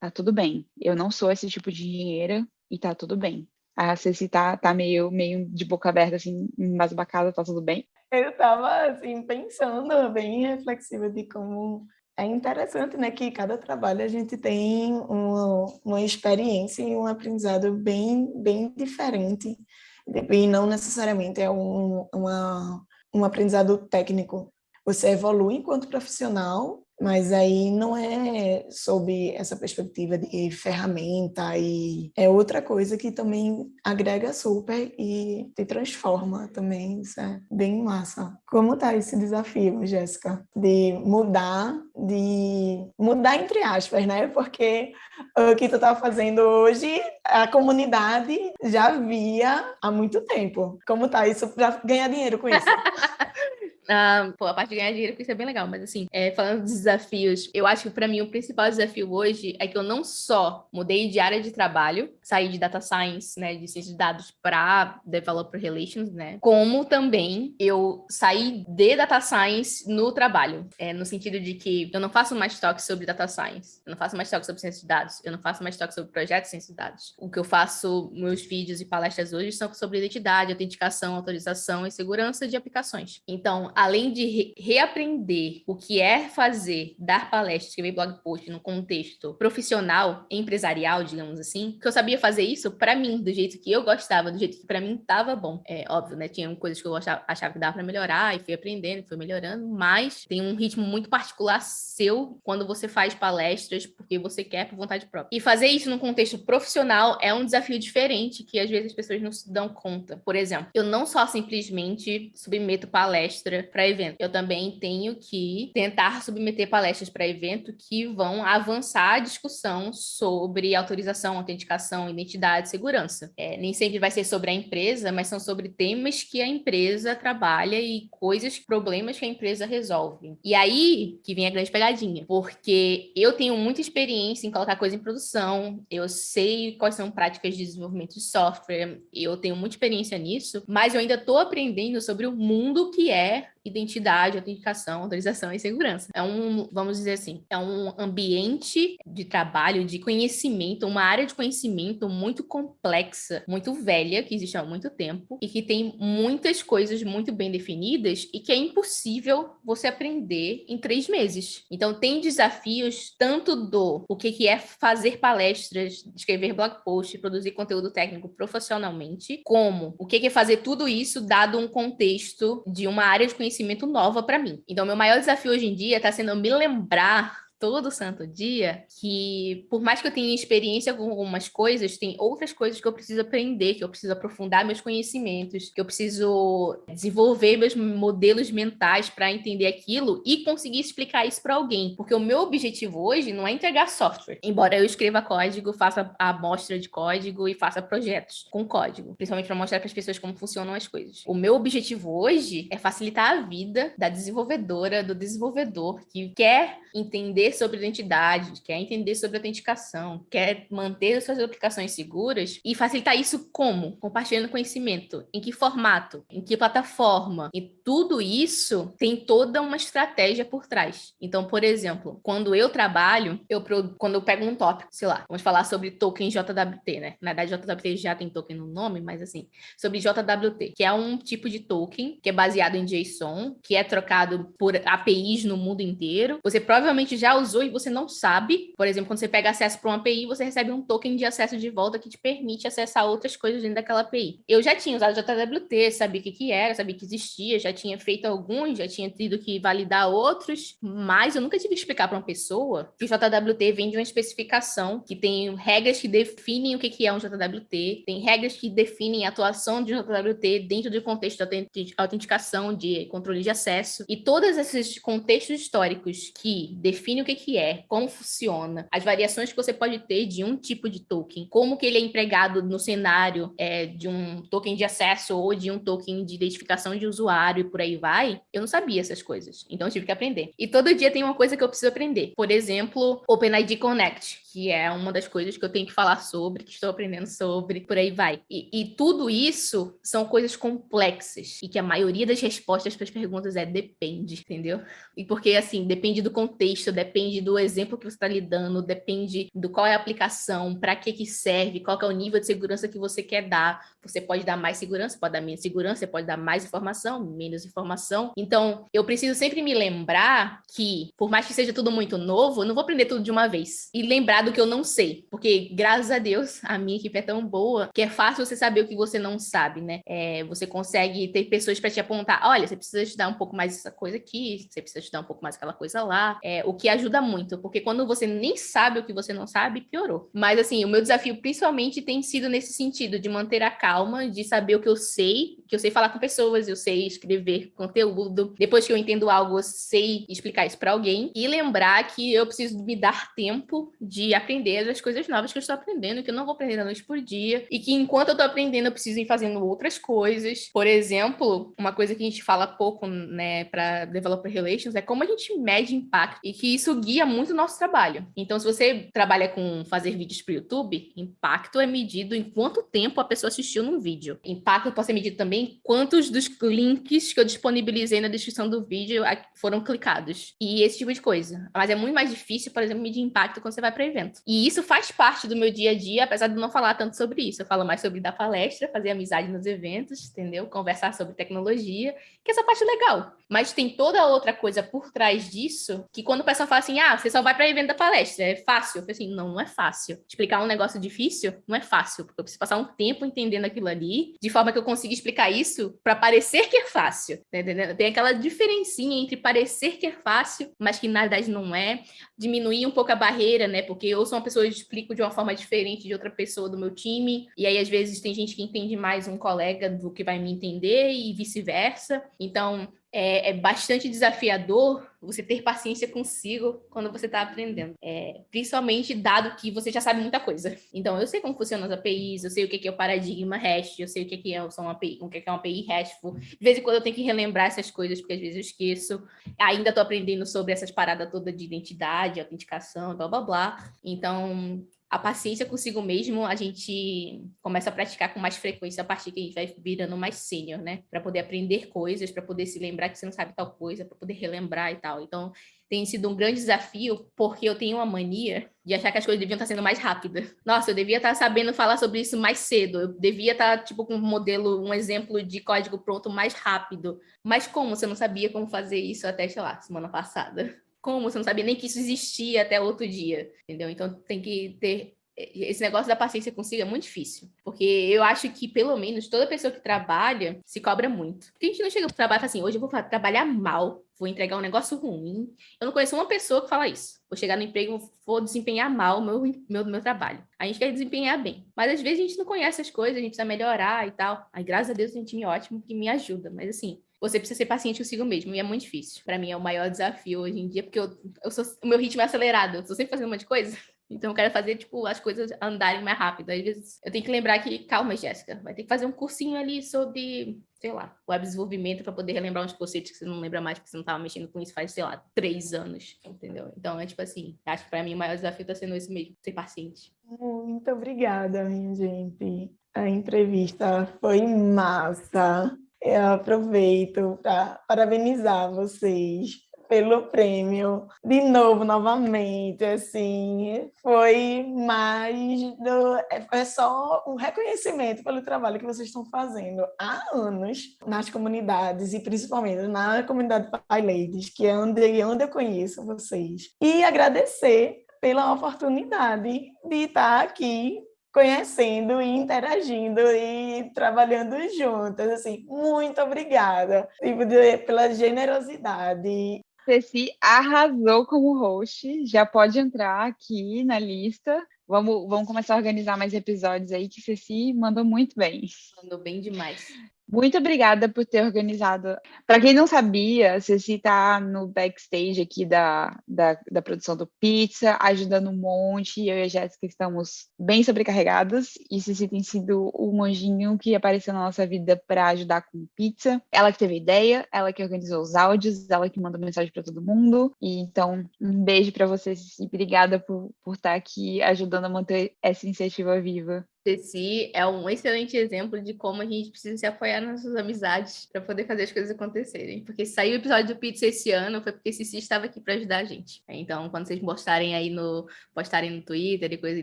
tá tudo bem. Eu não sou esse tipo de engenheira e tá tudo bem. A Ceci tá, tá meio, meio de boca aberta, assim, embasbacada, tá tudo bem? Eu tava, assim, pensando, bem reflexiva de como é interessante, né, que cada trabalho a gente tem uma, uma experiência e um aprendizado bem, bem diferente e não necessariamente é um, uma, um aprendizado técnico você evolui enquanto profissional, mas aí não é sob essa perspectiva de ferramenta e é outra coisa que também agrega super e te transforma também, isso é bem massa. Como tá esse desafio, Jéssica, de mudar, de mudar entre aspas, né? Porque o que tu estava fazendo hoje, a comunidade já via há muito tempo. Como tá isso para ganhar dinheiro com isso? Ah, pô, a parte de ganhar dinheiro, isso é bem legal, mas assim, é, falando dos desafios, eu acho que para mim o principal desafio hoje é que eu não só mudei de área de trabalho, saí de data science, né, de ciência de dados para developer relations, né, como também eu saí de data science no trabalho, é, no sentido de que eu não faço mais toque sobre data science, eu não faço mais toque sobre ciência de dados, eu não faço mais toque sobre projetos de ciência de dados. O que eu faço, meus vídeos e palestras hoje são sobre identidade, autenticação, autorização e segurança de aplicações. Então, além de re reaprender o que é fazer, dar palestra, escrever blog post no contexto profissional, empresarial, digamos assim, que eu sabia fazer isso para mim, do jeito que eu gostava, do jeito que para mim tava bom. É óbvio, né? Tinha coisas que eu achava, achava que dava para melhorar e fui aprendendo, fui melhorando, mas tem um ritmo muito particular seu quando você faz palestras porque você quer por vontade própria. E fazer isso num contexto profissional é um desafio diferente que às vezes as pessoas não se dão conta. Por exemplo, eu não só simplesmente submeto palestra para evento, eu também tenho que tentar submeter palestras para evento que vão avançar a discussão sobre autorização, autenticação, identidade, segurança. É, nem sempre vai ser sobre a empresa, mas são sobre temas que a empresa trabalha e coisas, problemas que a empresa resolve. E aí que vem a grande pegadinha, porque eu tenho muita experiência em colocar coisa em produção, eu sei quais são práticas de desenvolvimento de software, eu tenho muita experiência nisso, mas eu ainda estou aprendendo sobre o mundo que é identidade, autenticação, autorização e segurança. É um, vamos dizer assim, é um ambiente de trabalho, de conhecimento, uma área de conhecimento muito complexa, muito velha, que existe há muito tempo e que tem muitas coisas muito bem definidas e que é impossível você aprender em três meses. Então, tem desafios tanto do o que, é fazer palestras, escrever blog post, produzir conteúdo técnico profissionalmente, como o que é fazer tudo isso dado um contexto de uma área de conhecimento conhecimento nova para mim. Então, meu maior desafio hoje em dia está sendo me lembrar todo santo dia que, por mais que eu tenha experiência com algumas coisas, tem outras coisas que eu preciso aprender, que eu preciso aprofundar meus conhecimentos, que eu preciso desenvolver meus modelos mentais para entender aquilo e conseguir explicar isso para alguém. Porque o meu objetivo hoje não é entregar software, embora eu escreva código, faça a amostra de código e faça projetos com código, principalmente para mostrar para as pessoas como funcionam as coisas. O meu objetivo hoje é facilitar a vida da desenvolvedora, do desenvolvedor que quer entender sobre identidade, quer entender sobre autenticação, quer manter suas aplicações seguras e facilitar isso como? Compartilhando conhecimento. Em que formato? Em que plataforma? E tudo isso tem toda uma estratégia por trás. Então, por exemplo, quando eu trabalho, eu quando eu pego um tópico, sei lá, vamos falar sobre token JWT, né? Na verdade, JWT já tem token no nome, mas assim, sobre JWT, que é um tipo de token que é baseado em JSON, que é trocado por APIs no mundo inteiro. Você provavelmente já usou e você não sabe. Por exemplo, quando você pega acesso para uma API, você recebe um token de acesso de volta que te permite acessar outras coisas dentro daquela API. Eu já tinha usado JWT, sabia o que, que era, sabia que existia, já tinha feito alguns, já tinha tido que validar outros, mas eu nunca tive que explicar para uma pessoa que o JWT vem de uma especificação que tem regras que definem o que, é um JWT, tem regras que definem a atuação de um JWT dentro do contexto de autenticação, de controle de acesso, e todos esses contextos históricos que definem o que, é, como funciona, as variações que você pode ter de um tipo de token, como que ele é empregado no cenário é, de um token de acesso ou de um token de identificação de usuário por aí vai, eu não sabia essas coisas. Então eu tive que aprender. E todo dia tem uma coisa que eu preciso aprender. Por exemplo, OpenID Connect, que é uma das coisas que eu tenho que falar sobre, que estou aprendendo sobre, por aí vai. E, e tudo isso são coisas complexas e que a maioria das respostas para as perguntas é depende, entendeu? E porque assim, depende do contexto, depende do exemplo que você está lidando, depende do qual é a aplicação, para que que serve, qual que é o nível de segurança que você quer dar. Você pode dar mais segurança, pode dar menos segurança, você pode dar mais informação, menos informação. Então, eu preciso sempre me lembrar que, por mais que seja tudo muito novo, eu não vou aprender tudo de uma vez. E lembrar do que eu não sei. Porque, graças a Deus, a minha equipe é tão boa que é fácil você saber o que você não sabe, né? É, você consegue ter pessoas para te apontar: olha, você precisa estudar um pouco mais essa coisa aqui, você precisa estudar um pouco mais aquela coisa lá. É, o que ajuda muito, porque quando você nem sabe o que você não sabe, piorou. Mas, assim, o meu desafio principalmente tem sido nesse sentido, de manter a calma, de saber o que eu sei, que eu sei falar com pessoas, eu sei escrever conteúdo. Depois que eu entendo algo, eu sei explicar isso para alguém. E lembrar que eu preciso me dar tempo de aprender as coisas novas que eu estou aprendendo, que eu não vou aprender da noite por dia. E que enquanto eu estou aprendendo, eu preciso ir fazendo outras coisas. Por exemplo, uma coisa que a gente fala pouco, né, para Developer Relations é como a gente mede impacto e que isso guia muito o nosso trabalho. Então, se você trabalha com fazer vídeos para o YouTube, impacto é medido em quanto tempo a pessoa assistiu num vídeo. Impacto pode ser medido também quantos dos links que eu disponibilizei na descrição do vídeo foram clicados. E esse tipo de coisa. Mas é muito mais difícil, por exemplo, medir impacto quando você vai para evento. E isso faz parte do meu dia a dia, apesar de não falar tanto sobre isso. Eu falo mais sobre dar palestra, fazer amizade nos eventos, entendeu? Conversar sobre tecnologia, que é essa parte legal. Mas tem toda outra coisa por trás disso, que quando o pessoal fala assim, ah, você só vai para evento da palestra, é fácil. Eu falei assim, não, não é fácil. Explicar um negócio difícil não é fácil, porque eu preciso passar um tempo entendendo aquilo ali, de forma que eu consiga explicar isso para parecer que é fácil, tá? Tem aquela diferencinha entre parecer que é fácil, mas que na verdade não é, diminuir um pouco a barreira, né? Porque eu sou uma pessoa que explico de uma forma diferente de outra pessoa do meu time, e aí às vezes tem gente que entende mais um colega do que vai me entender e vice-versa. Então, é, é, bastante desafiador você ter paciência consigo quando você está aprendendo. É, principalmente dado que você já sabe muita coisa. Então, eu sei como funcionam as APIs, eu sei o que é o paradigma REST, eu sei o que é uma API, o que é uma API RESTful. De vez em quando eu tenho que relembrar essas coisas, porque às vezes eu esqueço. Ainda estou aprendendo sobre essas paradas todas de identidade, autenticação, blá, blá, blá. Então, a paciência consigo mesmo a gente começa a praticar com mais frequência a partir que a gente vai virando mais sênior, né? Para poder aprender coisas, para poder se lembrar que você não sabe tal coisa, para poder relembrar e tal. Então, tem sido um grande desafio, porque eu tenho uma mania de achar que as coisas deviam estar sendo mais rápidas. Nossa, eu devia estar sabendo falar sobre isso mais cedo. Eu devia estar, tipo, com um modelo, um exemplo de código pronto mais rápido. Mas como você não sabia como fazer isso até, sei lá, semana passada? Como? Você não sabia nem que isso existia até outro dia, entendeu? Então tem que ter esse negócio da paciência consigo é muito difícil. Porque eu acho que, pelo menos, toda pessoa que trabalha se cobra muito. Porque a gente não chega pro trabalho e fala assim, hoje eu vou trabalhar mal, vou entregar um negócio ruim. Eu não conheço uma pessoa que fala isso. Vou chegar no emprego, vou desempenhar mal o meu, meu, meu trabalho. A gente quer desempenhar bem. Mas às vezes a gente não conhece as coisas, a gente precisa melhorar e tal. Aí, graças a Deus, tem um time ótimo que me ajuda. Mas assim, você precisa ser paciente consigo mesmo, e é muito difícil. Para mim é o maior desafio hoje em dia, porque eu, eu sou, o meu ritmo é acelerado, eu tô sempre fazendo um monte de coisa. Então eu quero fazer, tipo, as coisas andarem mais rápido. Às vezes eu tenho que lembrar que, calma, Jéssica, vai ter que fazer um cursinho ali sobre, sei lá, web desenvolvimento para poder relembrar uns conceitos que você não lembra mais, porque você não estava mexendo com isso faz, sei lá, três anos, entendeu? Então é tipo assim, acho que para mim o maior desafio está sendo esse mesmo, ser paciente. Muito obrigada, minha gente. A entrevista foi massa. Eu aproveito para parabenizar vocês pelo prêmio de novo, novamente, assim, foi mais do, é só um reconhecimento pelo trabalho que vocês estão fazendo há anos nas comunidades e principalmente na comunidade Pai Ladies, que é onde, onde eu conheço vocês, e agradecer pela oportunidade de estar aqui conhecendo e interagindo e trabalhando juntas, assim, muito obrigada tipo, de, pela generosidade. Ceci arrasou como host, já pode entrar aqui na lista. Vamos, vamos começar a organizar mais episódios aí, que Ceci mandou muito bem. Mandou bem demais. Muito obrigada por ter organizado. Para quem não sabia, Ceci está no backstage aqui da, da, da, produção do Pizza, ajudando um monte. Eu e a Jéssica estamos bem sobrecarregadas e Ceci tem sido o monjinho que apareceu na nossa vida para ajudar com pizza. Ela que teve a ideia, ela que organizou os áudios, ela que mandou mensagem para todo mundo. E então, um beijo para você, Ceci. Obrigada por, por estar aqui ajudando a manter essa iniciativa viva. Ceci é um excelente exemplo de como a gente precisa se apoiar nas nossas amizades para poder fazer as coisas acontecerem. Porque se saiu o episódio do Pizza esse ano foi porque Ceci estava aqui para ajudar a gente. Então, quando vocês postarem aí no postarem no Twitter e coisa e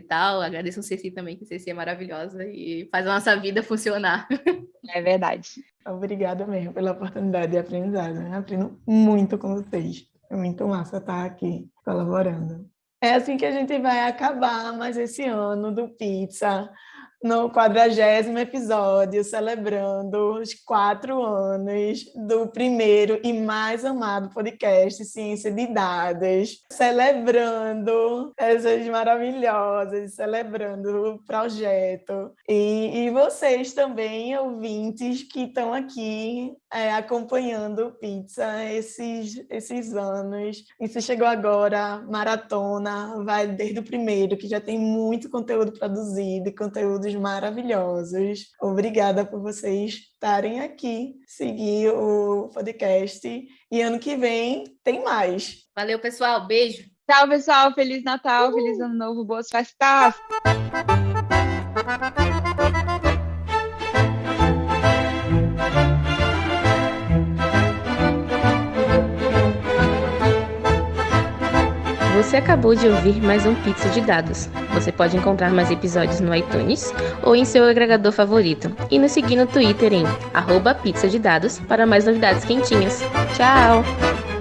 tal, agradeçam Ceci também, que Ceci é maravilhosa e faz a nossa vida funcionar. É verdade. Obrigada mesmo pela oportunidade de aprendizado. Eu aprendo muito com vocês. É muito massa estar aqui colaborando. É assim que a gente vai acabar mais esse ano do Pizza no quadragésimo episódio, celebrando os quatro anos do primeiro e mais amado podcast Ciência de Dados, celebrando essas maravilhosas, celebrando o projeto. E, e vocês também, ouvintes, que estão aqui é, acompanhando o Pizza esses, esses anos. Se chegou agora, maratona, vai desde o primeiro, que já tem muito conteúdo produzido e conteúdos maravilhosos. Obrigada por vocês estarem aqui, seguir o podcast. E ano que vem tem mais. Valeu, pessoal. Beijo. Tchau, pessoal. Feliz Natal, Uhul. feliz Ano Novo, boas festas. Você acabou de ouvir mais um Pizza de Dados. Você pode encontrar mais episódios no iTunes ou em seu agregador favorito. E nos seguir no Twitter em arroba para mais novidades quentinhas. Tchau!